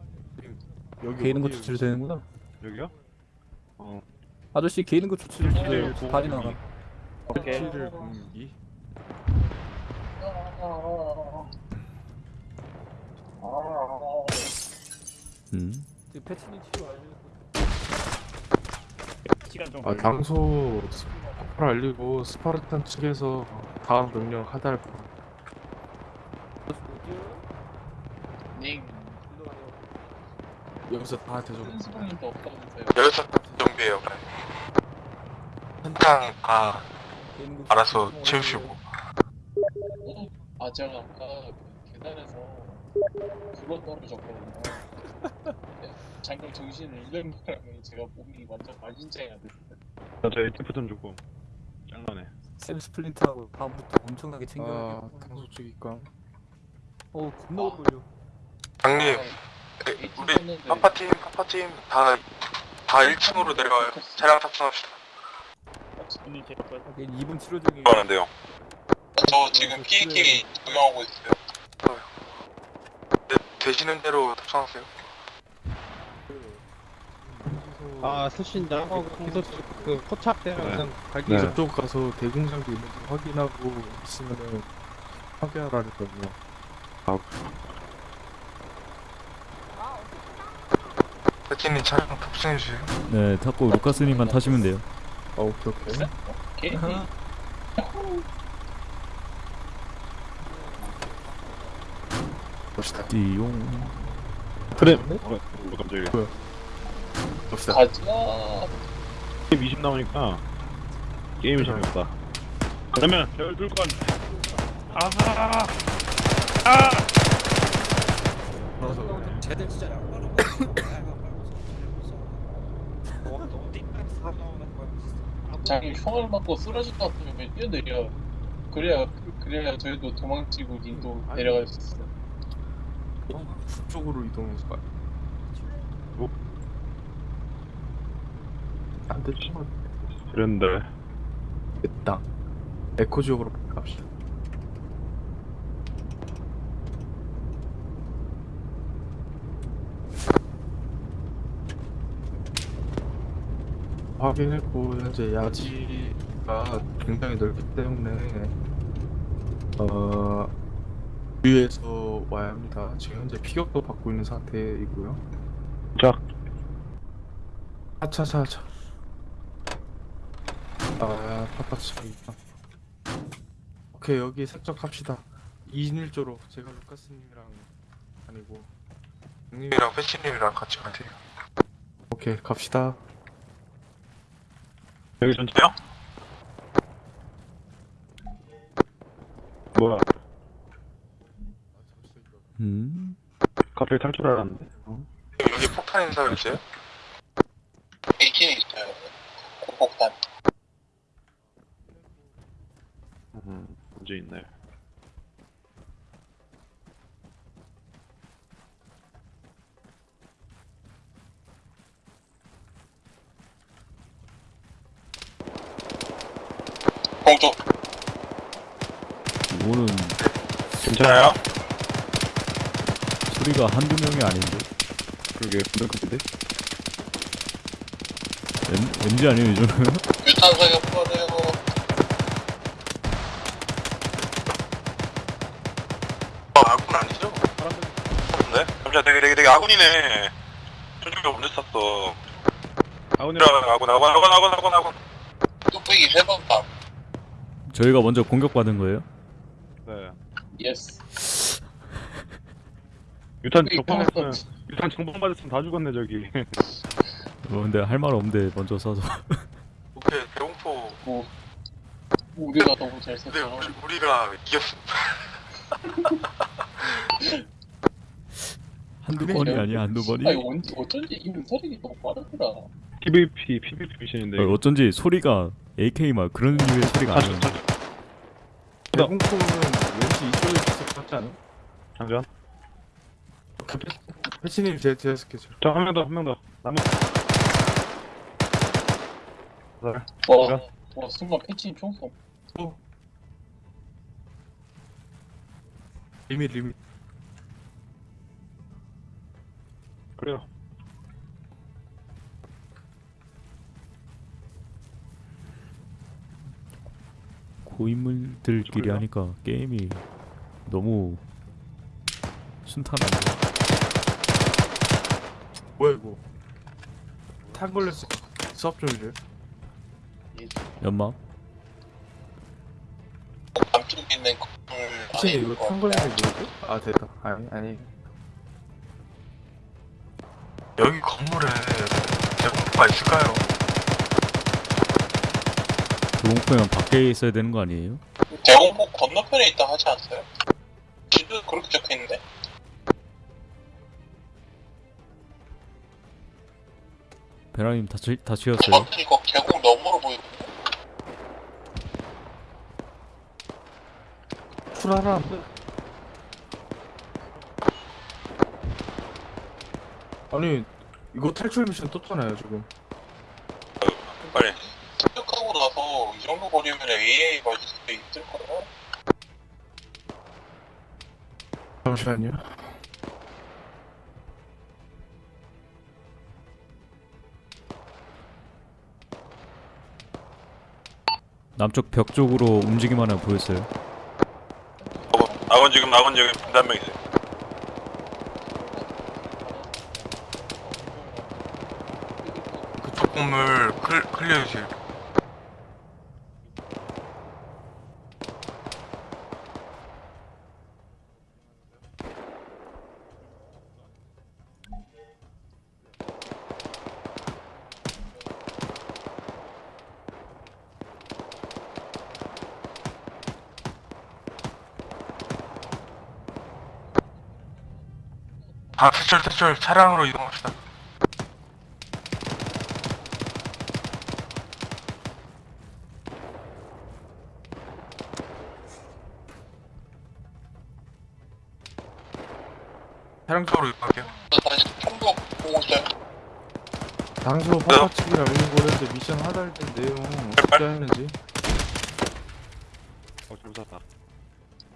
여기 개인거 어디에요? 조치를 되는구나. 여기요? 어. 아저씨 개인거 조치를 네, 주세요. 고- 다리 나가. 치를 공기. 음. 지금 패치니 치료. 시간 좀. 아 당소 폭발 알리고 스파르탄 측에서 다음 명령 하달. 닝. 여기서 다 없다면서요. 여기서 정비해요. 그래. 한탕 다 개인거 알아서 채우시고. 어? 아 제가 아까 그 계단에서 굴러 떨어졌거든요. 네, (laughs) 잠깐 정신을 잃은 바람에 제가 몸이 완전 만신창이가 됐어요. 저 ATF 좀 주고. 짱나네. 샘 스플린트라고 다음부터 엄청나게 아 챙겨야겠고. 당소 측이니까. 어, 겁나 걸려. 장님, 네, 아, 우리 파파팀, 파파팀 다, 다 1층으로 내려와요. 차량 탑승합시다. 하긴 2분 치료 중에 하는데요. 저 지금 PAK 조명하고 있어요. 네, 되시는 대로 탑승하세요. 아 쓰신다? 어, 계속 그 포착대랑 갈기 네. 저쪽 가서 대공장도 있는지 확인하고 있으면은 확인하라 그랬거든요. 세티님 차량 탑승해주세요. 네 타고 루카스님만 타시면 돼요. 아 오케이 오케이. 개 봅시다. 띠용. 그래. 어, 뭐 갑자기. 봅시다. 가자. 게임 20 나오니까 게임이 재미없다. 그러면 별 둘건. 아하. 자기 총알 맞고 쓰러질 것 같으면 그냥 뛰어내려. 그래야 그래야 저희도 도망치고 님도 내려갈 수 있어. 북쪽으로 이동해서 가요. 안 되지. 그런데 됐다. 에코 지역으로 갑시다. 확인했고 현재 야지가 굉장히 넓기 때문에 어 위에서 와야 합니다. 지금 현재 피격도 받고 있는 상태이고요. 자. 아차차차. 아 파파차. 오케이 여기 색적합시다. 2인 1조로 제가 루카스님이랑 아니고 형님 님이랑 패치님이랑 같이 가세요. 오케이 갑시다. 여기 전체요? 뭐야 음? 갑자기 탈출하라는데 여기 폭탄 인사 있어요? 있긴 있어요. 폭탄. 음 문제 있네 공조. 이거는 괜찮아요? 소리가 한두 명이 아닌데 그러게 부담급인데? MG 아니에요 이거는? 유탄 사격 풀어내요. 아, 아군 아니죠? 네? 잠시만, 되게, 되게, 되게 아군이네. 저쪽에 언제 쐈어? 아군이랑 아군, 아군, 아군, 아군, 아군, 아군. 뚝배기 세번 다. 저희가 먼저 공격받은 거예요? 네 yes. 유탄 없지. 유탄 정방 맞았으면 다 죽었네 저기 어, 근데 할 말 없는데 먼저 쏴서 오케이, 대공포. 뭐 우리가 너무 잘 근데 썼잖아. 우리, 우리 가 이겼어. (laughs) 한두 그래, 번이 저- 아니야 한두 번이 아니 언 어쩐지 이 문서력이 너무 빠르더라. PVP PVP 미션인데 어, 어쩐지 소리가 AK 막 그런 류의 소리가 다시 아니었는데 다시 대공포는 왠지 이쪽에 있을 것 같지 않아? 잠시만 패치님 제 제가 스케줄. 자한 명 더 한 명 더 남은 네. 와, 와 순간 패치인 총성. 리밋 리밋. 그래요 고인물들끼리? 하니까 게임이 너무 순탄한데 뭐야 이거? 탄 걸렸어. 수업 좀 해줘요. 연막 남쪽에 있는 건물 패치님 이거 탄 걸린 게 뭐지? 아 됐다. 아니 아니. 여기 건물에 대공포가 있을까요? 조공포면 밖에 있어야 되는 거 아니에요? 대공포 건너편에 있다 하지 않았어요? 지도 그렇게 적혀있는데? 배랑님 다 치, 다치셨어요? 어, 이거 계곡 너머로 보이고 출하라. 아니 이거 탈출 미션 떴잖아요 지금. 빨리 나서 이 정도 거리면 AA 맞을 수도 있을 거야 잠시만요. 남쪽 벽 쪽으로 움직임 하나 보였어요. 아건 지금 아건 지금 한명 있어요. 그쪽 건물 클, 클리어해주세요 아, 퇴출, 퇴출. 차량으로 이동합시다. 차량 쪽으로 이동할게요. 다시 통도 보고 있어요. 당소 파파치기랑 이런 거는데 미션 하달 때 내용 어떻게 하는지. 어, 좀 샀다.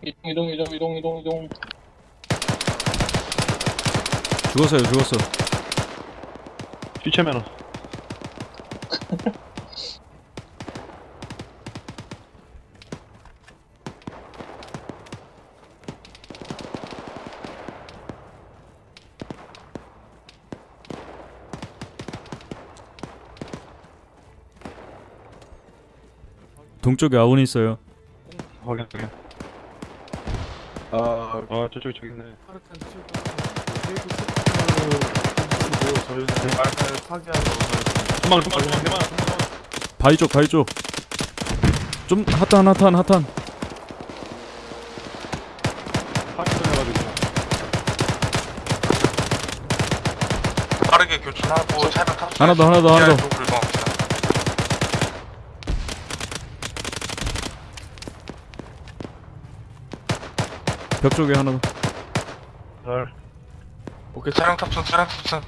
이동 이동 이동 이동 이동 이동. 죽었어요 죽었어 휘체 매너. 동쪽에 아군이 있어요 확인, 확인. 아 아, 저쪽에 저기 있네. 치고 저희는 말을 파괴하러. 바위 쪽 바위 쪽좀 핫한 핫한 핫한. 빠르게 교촌하고 차량 탑승. 하나 더 하나 더 하나 더 쪽으로 이동합시다. 벽 쪽에 하나 더 잘. 오케이 차량 탑승, 차량 탑승.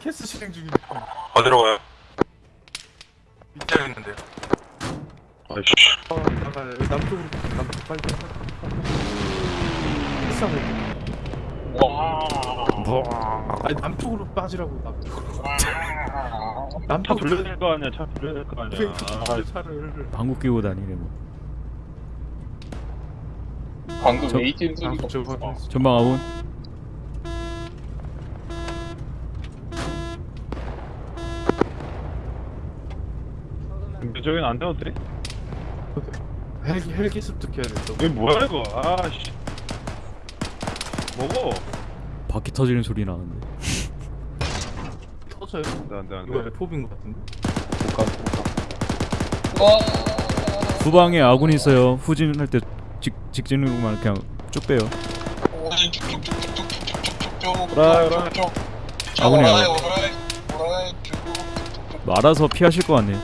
캐스 실행 중입니다. 어디로 가요? 밑에 있는데요. 아이씨. 어, 여기 남쪽으로 남쪽 빨리 패스하고 와. 아니 남쪽으로 빠지라고 남쪽으로 차 남쪽 돌려야 될 거 아니야, 차 돌려야 될 거 아니야. 아, 차를 방구 끼고 다니네 뭐 방금 저- ATM 소리가 남쪽 없어. 전방 아군 저기는 안 되는데? 헬기 헬기 습득해야 돼. 또. 이게 뭐야, 이거? 아씨. 뭐고? 바퀴 터지는 소리 나는데 터져요. 안 돼, 안 돼, 안 이거 돼. F4인 것 같은데. 와. 후방에 아군이 있어요 후진할 때 직, 직진으로만 그냥 쭉 빼요 오라이, 오라이. 아군이 오라이, 아군. 오라이, 오라이, 쭉. 알아서 피하실 것 같네요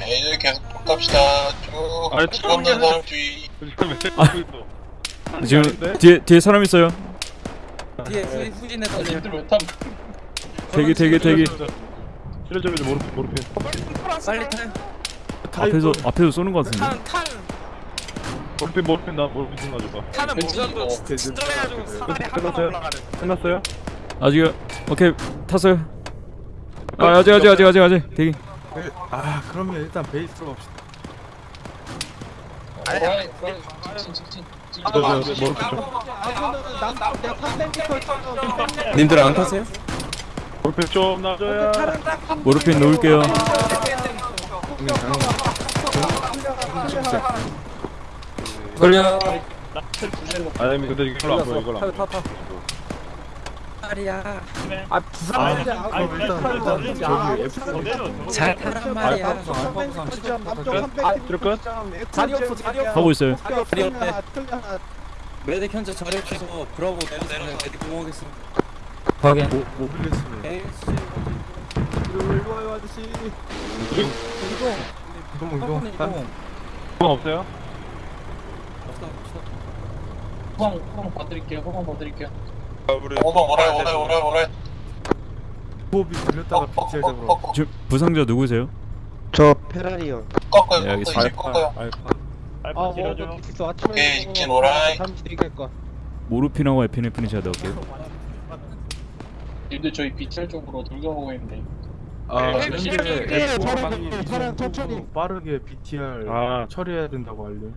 네, 계속 갑시다. 쭉. 아니, 아. 지금? 뒤에 뒤에 사람 있어요 뒤에 후, 후진 해서 님들 왜 탐? 대기 대기 대기 좀 모르 모르게. 빨리 타요. 앞에서 앞에서 쏘는 것 같은데 탄, 탄, 모르핀 모르핀 나 모르핀 좀 벤치 무전도 이거. 진정해가지고 사다리 한 번만 끝났어요? 올라가는. 끝났어요? 아직 오케이 탔어요 아 아직 아직 아직 아직 아직 대기 아 그러면 일단 베이스로 갑시다. 모르핀 좀. 님들 안 타세요? 모르핀 좀 놔줘야. 모르핀 놓을게요 걸려. 아니 근데 이걸로 안 보여 이걸로 안 보여. 말이야. 아 부산 그럼 일단 일단 저기 F4 잘 타란 말이야. 아 것? 자리 없어 자리 없어 하고 있어요 자리 없대. 메딕 현재 자리 없어서 브라보 내려서는 메딕 공하겠습니다. 확인. 모 모빌리스는 에이씨. 일로 와요 아저씨 이동 이동 이동. 한돈 없어요? 없어, 없어. 후방, 후방 봐드릴게요. 후방 봐드릴게요. 오방 오라이, 오라이, 오라이, 오라이. 호흡이 들렸다가 BTR 잡으러 왔어. 지금 부상자 누구세요? 저 페라리요. 꺾어요, 네, 꺾어요, 알겠습니다. 이제 꺾어요. 알파. 아, 알파 뭐, 찔러줘. 오케이, 직진 오라이. 모르핀하고 에피네프린 제가 넣을게요 님들 저희 BTR 쪽으로 돌아가고 있는데. 아 네, 근데 네, F4 차량, 천천히. 빠르게 BTR 아 처리해야 된다고 알려.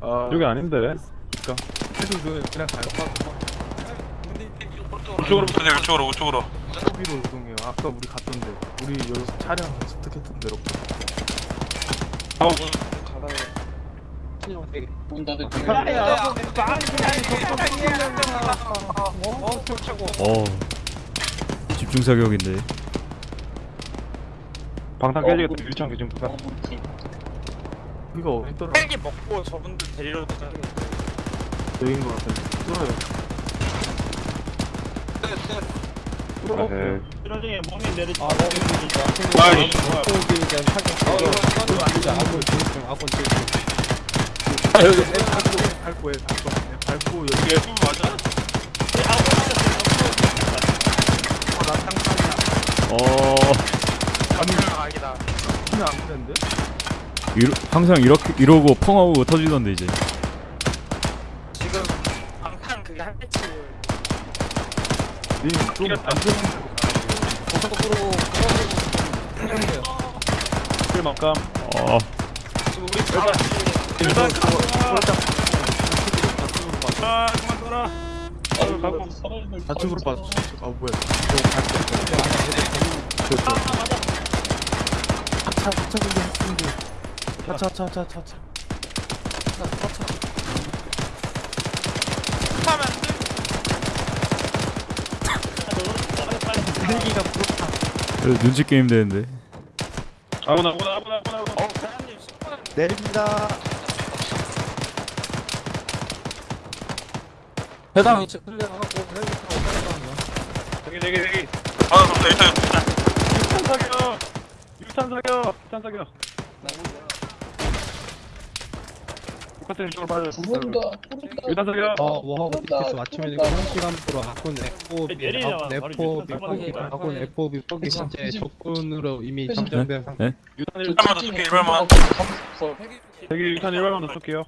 아 (clears throat) 여기 아닌데. 해도 이거 그냥 가요. 우측으로 붙으세요, 우측으로, 우측으로. 소비로 이동해요. 아까 우리 갔던데. 우리 여기서 차량 습득했던 대로. 하고 문 닫을게요. 어 집중 사격인데 방탄 깨지겠다. 유창 지금 어, 부산. 이거 헬기 먹고 저분들 데리러 가자. 여긴 거 같아 뚫어요. 네, 네. 뚫어볼게요 네. 나중에 몸이 내리지 아 몸이 내리지 아이 아 여기. 밟고 밟고 해 밟고. 여기. F 맞아? 아나 땅땅이야. 어. 어. 아니 아니다. 그냥 안 되는데? 러, 항상 이렇게 이러고 펑하고 터지던데 이제. 지금 방탄 그게 한 배치 좀 안전한 고속으로 끌어내고 필막감. 어. 지금 우리 다아 그만 써라. 아, 가고. 사람들 좌측으로 빠져 아 뭐야. 저저. 차차 차차 근데 차차 차 차차 그래, 눈치 게임 되는데 아무나 아무나 아무나 아무나. 아무나. 내립니다. 해당 위치 클리어하고 헬기 타고 따라가는 저기 저기 저기. 아, 그럼 일단 육탄 사격. 육탄 사격. 육탄 사격. 컨텐츠 쪽으로 빠져서 모른다 모른다 유단석이야 어 워하고 디스 맞추면 이거 형식감 으로 바꾼 에포비 네포비 바꾼 에포비 포기 현재 적군으로 이미 잠정된 상태. 유단 1탄만 더 쏠게 1발만 대기 유탄 1발만 더 쏠게요.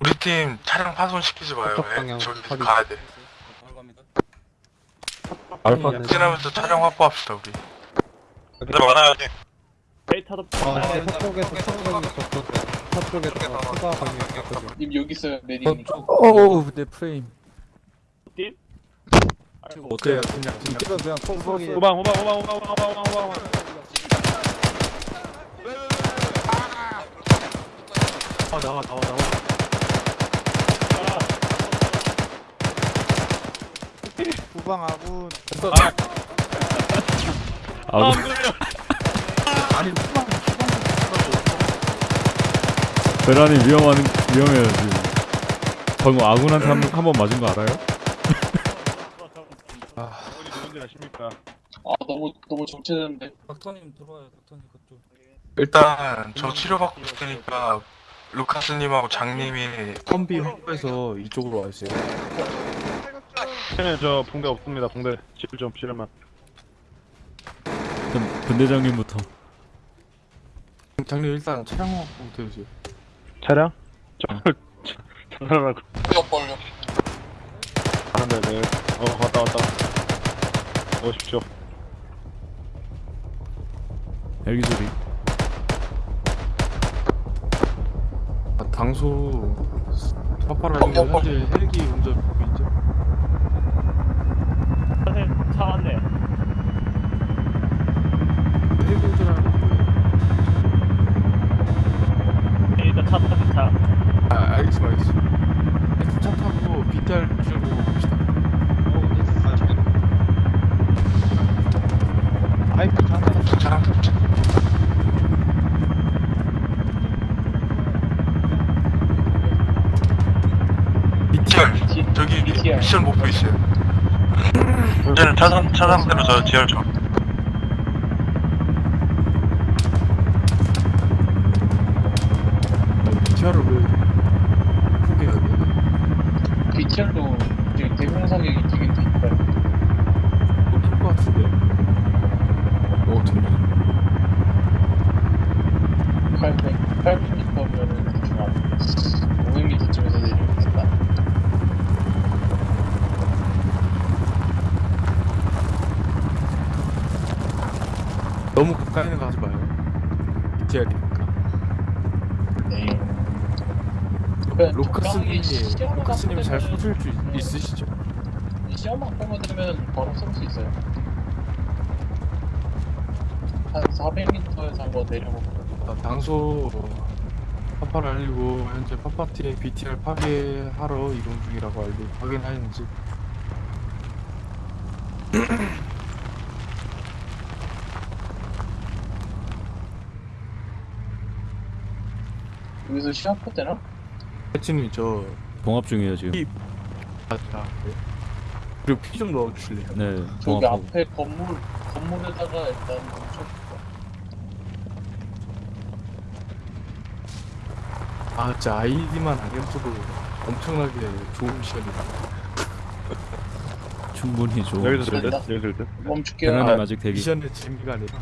우리 팀 차량 파손시키지 마요. 저기 가야돼. 알파 지나면서 차량 확보합시다 우리. 근데 많아야 돼. 데이터도. 어, 네, 서쪽에서 서쪽에서 서쪽에서 추가 방역했거든요. 님 여기 있어요 메디님 어우 내 프레임 어때요 그냥 그냥 이거 그냥 콩콩이 후방 후방 후방 후방 후방 후방 후방 후방. 아 나와 나와 나와 후방 아군. 아 구 아니 후방 베란이 위험한 위험해요 지금 방금 아군한테 한번 맞은 거 알아요? 누군지 아십니까? 아 너무 너무 정체되는데 닥터님 들어와요 닥터님 그쪽 일단 저 치료받고 있을 테니까 루카스님하고 장님이 컴비 확보해서 이쪽으로 와 있어요 네, 저 붕대 없습니다. 붕대 실좀 실만. 분대장님부터 장님 일단 차량 확보부터 해주세요 차량? 저 차량하고. 뼈 벌려 안돼 네. 어 왔다 왔다. 오십시오. 헬기 소리 아, 당소 파파라는 현재 헬기 운전 중이죠 차 왔네. 힘든 줄 알고 일단 차 타고 차. 아, 알겠어 알겠어 차 타고 비탈 줄 보고 봅시다. 어 근데 잠깐 잠깐 아이프 잠깐 잠깐 저기 미션 목표 있어요. 이제는 차상 차상대로 저 지하철. 스님 로카스님 잘 쏘실 줄 있으시죠? 시험만 되면 바로 쏠 수 있어요 한 400m에서 한번 내려보고 아, 당소 파파를 알리고 현재 파파팀 BTR 파괴하러 이동 중이라고 알고 확인하였는지 여기서 시합할 때나? 해치님 저 봉합 중이에요 지금 이- 아, 아 네. 그리고 피 좀 넣어주실래요? 네 저기 봉합하고 앞에 건물 건물에다가 일단 멈춰볼까 아 진짜 아이디만 알려줘도 엄청나게 좋은 시간이다 (laughs) 충분히 좋은 여기서 될 듯? 여기서 될 듯? 멈출게요. 대란님 아, 아직 대기 미션의 재미가 아니라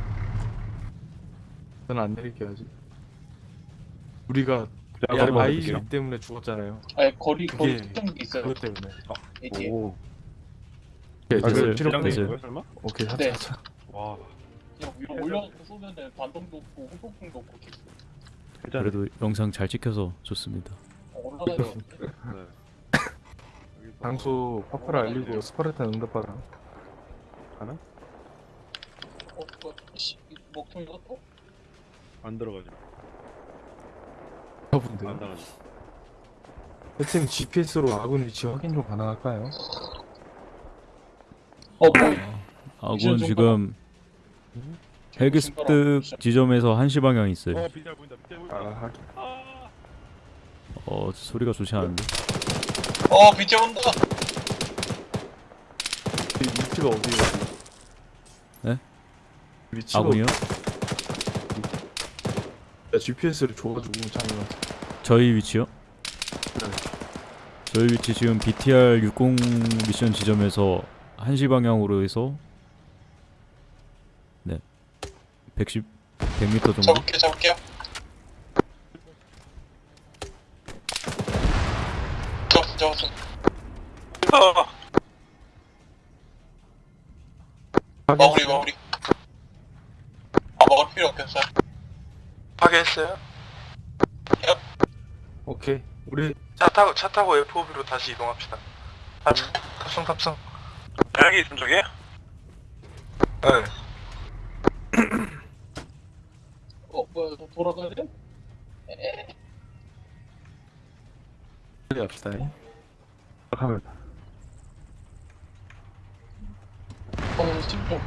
저는 안 내릴게요 아직 우리가 야, 머리 아이 맞을게요. 때문에 죽었잖아요 아니 거리 거리 특정 있어요. 그것 때문에 이게 오. 오케이 아, 이제 그 됐어요. 지렁이 거예요, 설마? 오케이 하자 네. 하자 와. 그냥 위로 올려놓고 쏘면은 반동도 없고 후폭풍도 없고 계속. 그래도 영상 잘 찍혀서 좋습니다 올라가요. 네. 여기서 당수 파파를 알리고 스파르탄 응답하라 가나? 어, 어, 씨, 이 먹통이가 또? 안 들어가지. 저분들 안 나가지. 하여튼 GPS로 아군 위치 확인 좀 가능할까요? 어, 뭐, 아군 좀 지금 헬기 습득 지점에서 한시 방향 있어요 어. 아 하긴 아. 어 소리가 좋지 않은데 어, 밑에 온다. 이 위치가 어디예요? 네? 위치가 아군이요? 어디야? GPS를 줘가지고 장난 저희 위치요? 저희 위치 지금 BTR 60 미션 지점에서 한시 방향으로 해서 네 110, 100m 정도? 잡을게요, 잡을게요. 잡았어, 잡았어. 어, 마무리, 마무리. 아, 먹을 필요 없겠어요. 파괴했어요. 오케이 우리 차 타고 차 타고 FOB로 다시 이동합시다. 아, 탑승 탑승. 여기 있음 저기? 네. (clears throat) 어, 뭐야, 너 돌아가야 돼? 빨리 합시다 하면 어, 심좀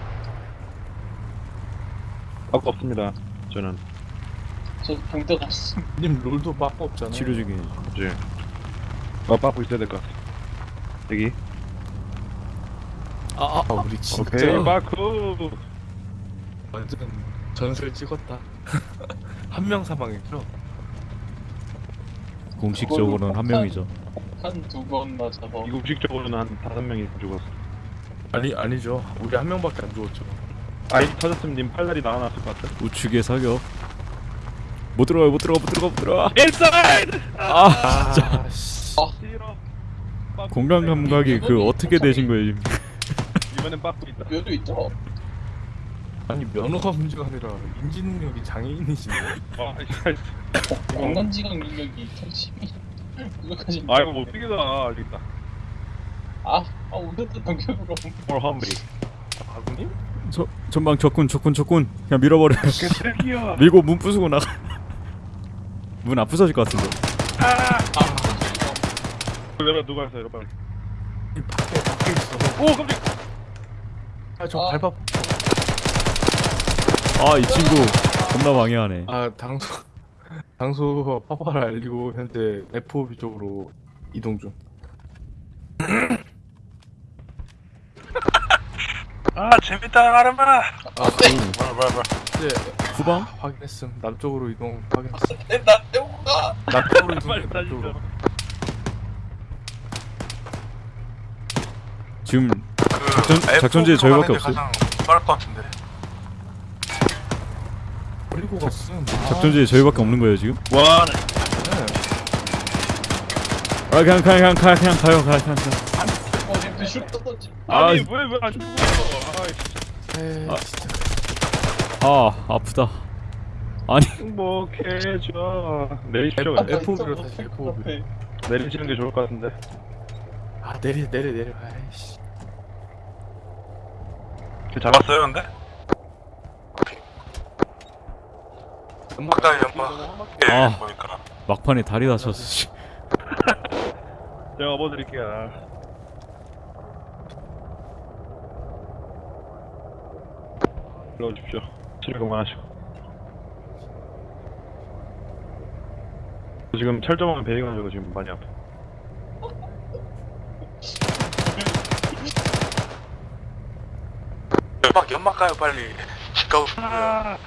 아까 없습니다. 저는 저 붕대가 없어. 님 롤도 빠꾸 없잖아요 치료 중이에요 이제 어, 빠고 있어야 될 것 같아. 여기. 아, 아 우리 진짜 오케이. 빠꾸. 완전 전설 찍었다 (laughs) 한 명 사망했죠? 공식적으로는 한 명이죠 한 두 번 맞아서. 이국식적으로는 한 다섯 명이 죽었어. 아니 아니죠 우리 한 명밖에 안 죽었죠 아이 터졌으면 님 팔다리 나와놨을 것 같아. 우측에 사격 못 들어가요 못 들어가 못 들어가 못 들어가 인사이드. 아 진짜 씨 싫어. 공간 감각이 그 어떻게 되신 거예요 지금 (laughs) 이번엔 빠꾸 있다. 묘도 있죠? 아니 면허가 문제가 아니라 인지 능력이 장애인이시네 아, 이씨. 공간지각 능력이 2012. 그거까지. 아 이거 못 비교다. 알겠다. 아, 아, 오늘도 넘겨보러. 뭘 험블이. 아군님? 저, 전방 적군 적군 적군 그냥 밀어버려 개새끼야. 밀고 문 부수고 나가 문안 부서질 것 같은데 열어 누가 했어 열어 빨리. 밖에 밖에 있어 오 깜짝. 아저 아. 밟아 아이 친구 겁나 방해하네 아 당수 (laughs) 당수 파파를 알리고 현재 FOB 쪽으로 이동 중 (laughs) 아 재밌다 마름아. 아, 그, 뭐야 뭐야 뭐야. 이제 후방? 확인했음 남쪽으로 이동 확인했음 나 떼고 가. 남쪽으로 이동 빨리 빨리 남쪽으로 지금 그 작전- 작전지에 F4 로 저희밖에 없어요. 빠를 것 같은데. 버리고 갔음 작전지에 저희밖에 없는 거예요 지금? 와. 네. 아 그냥 그냥 그냥 그냥, 그냥 가요 그냥 그냥 떴었지. 아, 아니 왜 왜안 죽어? 아. 진짜 아 아프다 아니 행복해져. 내리시죠. F- 그냥. FOB로 다시 FOB 네. 내리시는 게 좋을 것 같은데. 아 내려 내려 내려 아이씨 그 잡았어. 잡았어요 근데? 연막. 예 아. 보니까. 막판에 다리 다쳤어 씨. 제가 업어드릴게요. 불러주십시오. 그만하시고. 저 지금 철저한 베이가지고 지금 많이 아파. 연막 연막 가요 빨리. 집 가고 싶어요.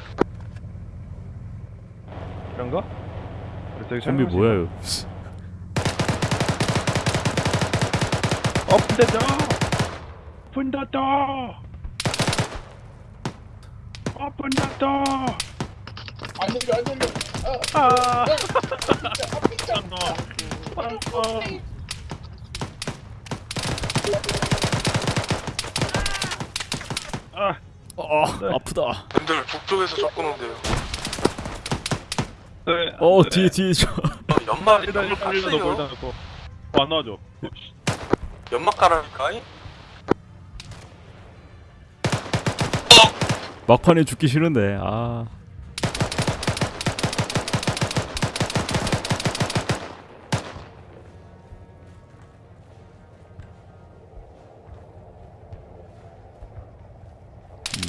이런가? 저기 좀비 뭐야 이거. 오픈 더 더. 오 픈더 더. 안 열려 안 열려. 아. 아. 어 아프다. 님들 북쪽에서 접근 온대요. 네. 어 뒤에 뒤에 저. 어, 연막 일단 일단 일단 넣고 일단. 넣고. 어, 안 나와줘. 연막 깔아니까. 막판에 죽기 싫은데 아.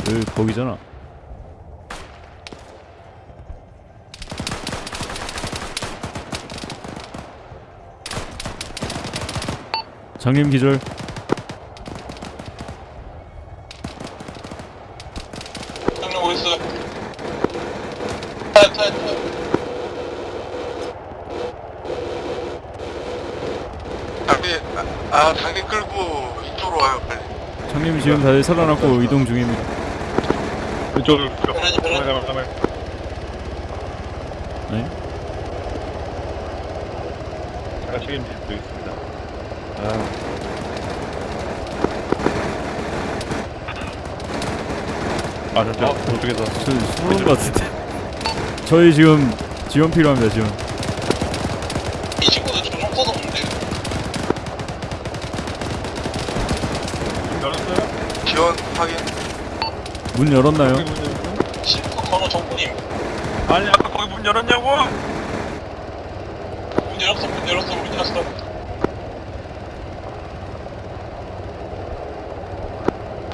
늘 거기잖아. 장님 기절. 형님 어디 있어요? 타요 타요 타요. 장비 아, 아 장비 끌고 이쪽으로 와요 빨리. 장님 지금 다들 살아났고 이동 중입니다. 이쪽으로. 네? 제가 책임질 수 있습니다. 아, 진짜 저쪽에서 저 쏘는 것 같은데. 저희 지금 지원 필요합니다 지원. 이 친구들 전용 써도 없는데. 열었어요? 지원 확인. 문 열었나요? 신고 건호 정부님. 아니 아까 거기 문 열었냐고? 문 열었어 문 열었어 문 열었어.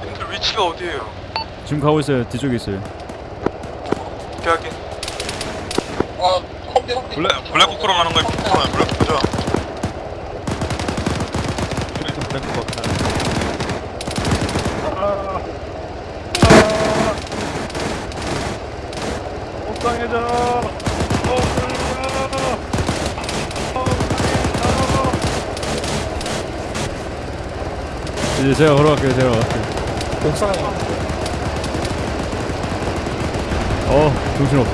님들 위치가 어디예요? 지금 가고 있어요. 뒤쪽에 있어요. 오케이 확인. 아 컴퓨 컴퓨. 블랙 블랙호크로 가는 거야. 아, 블랙호크죠. 그래서 블랙호크 같다. 아, 아, 옥상해져. 이 제 제가 걸어갈게요. 제가 걸어갈게요. 옥상에 어 정신 없어.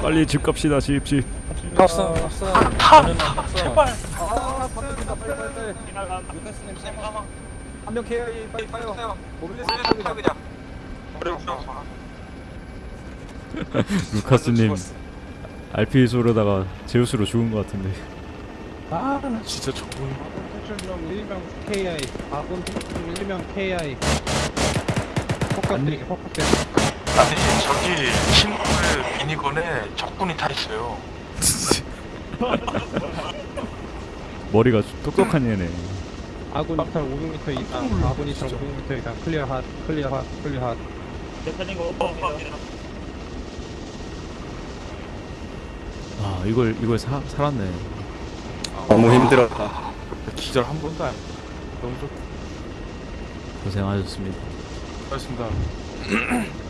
빨리 집 갑시다. 집 집. 탑승 탑승 탑 제발 아 바뀌었다 빨리 빨리 빨리 한명 KI 빨리 빨리 모빌리스 그냥 루카스님 RP 소르다가 제우스로 죽은 것 같은데. 진짜 좋은 탈출용 1명 KI 아군 탈출용 1명 KI 폭격들이 폭격들 아니 저기 친구들 미니건에 적군이 타 있어요. (laughs) 머리가 똑똑한 얘네. 아군 이탈 500m 이상 아군 이탈 500m 이상 클리어 핫 클리어 핫 클리어 핫아 이걸 이걸 사, 살았네. 너무 힘들었다. 기절 한 번도 안 너무 좋 고생하셨습니다. 고맙습니다 (clears throat)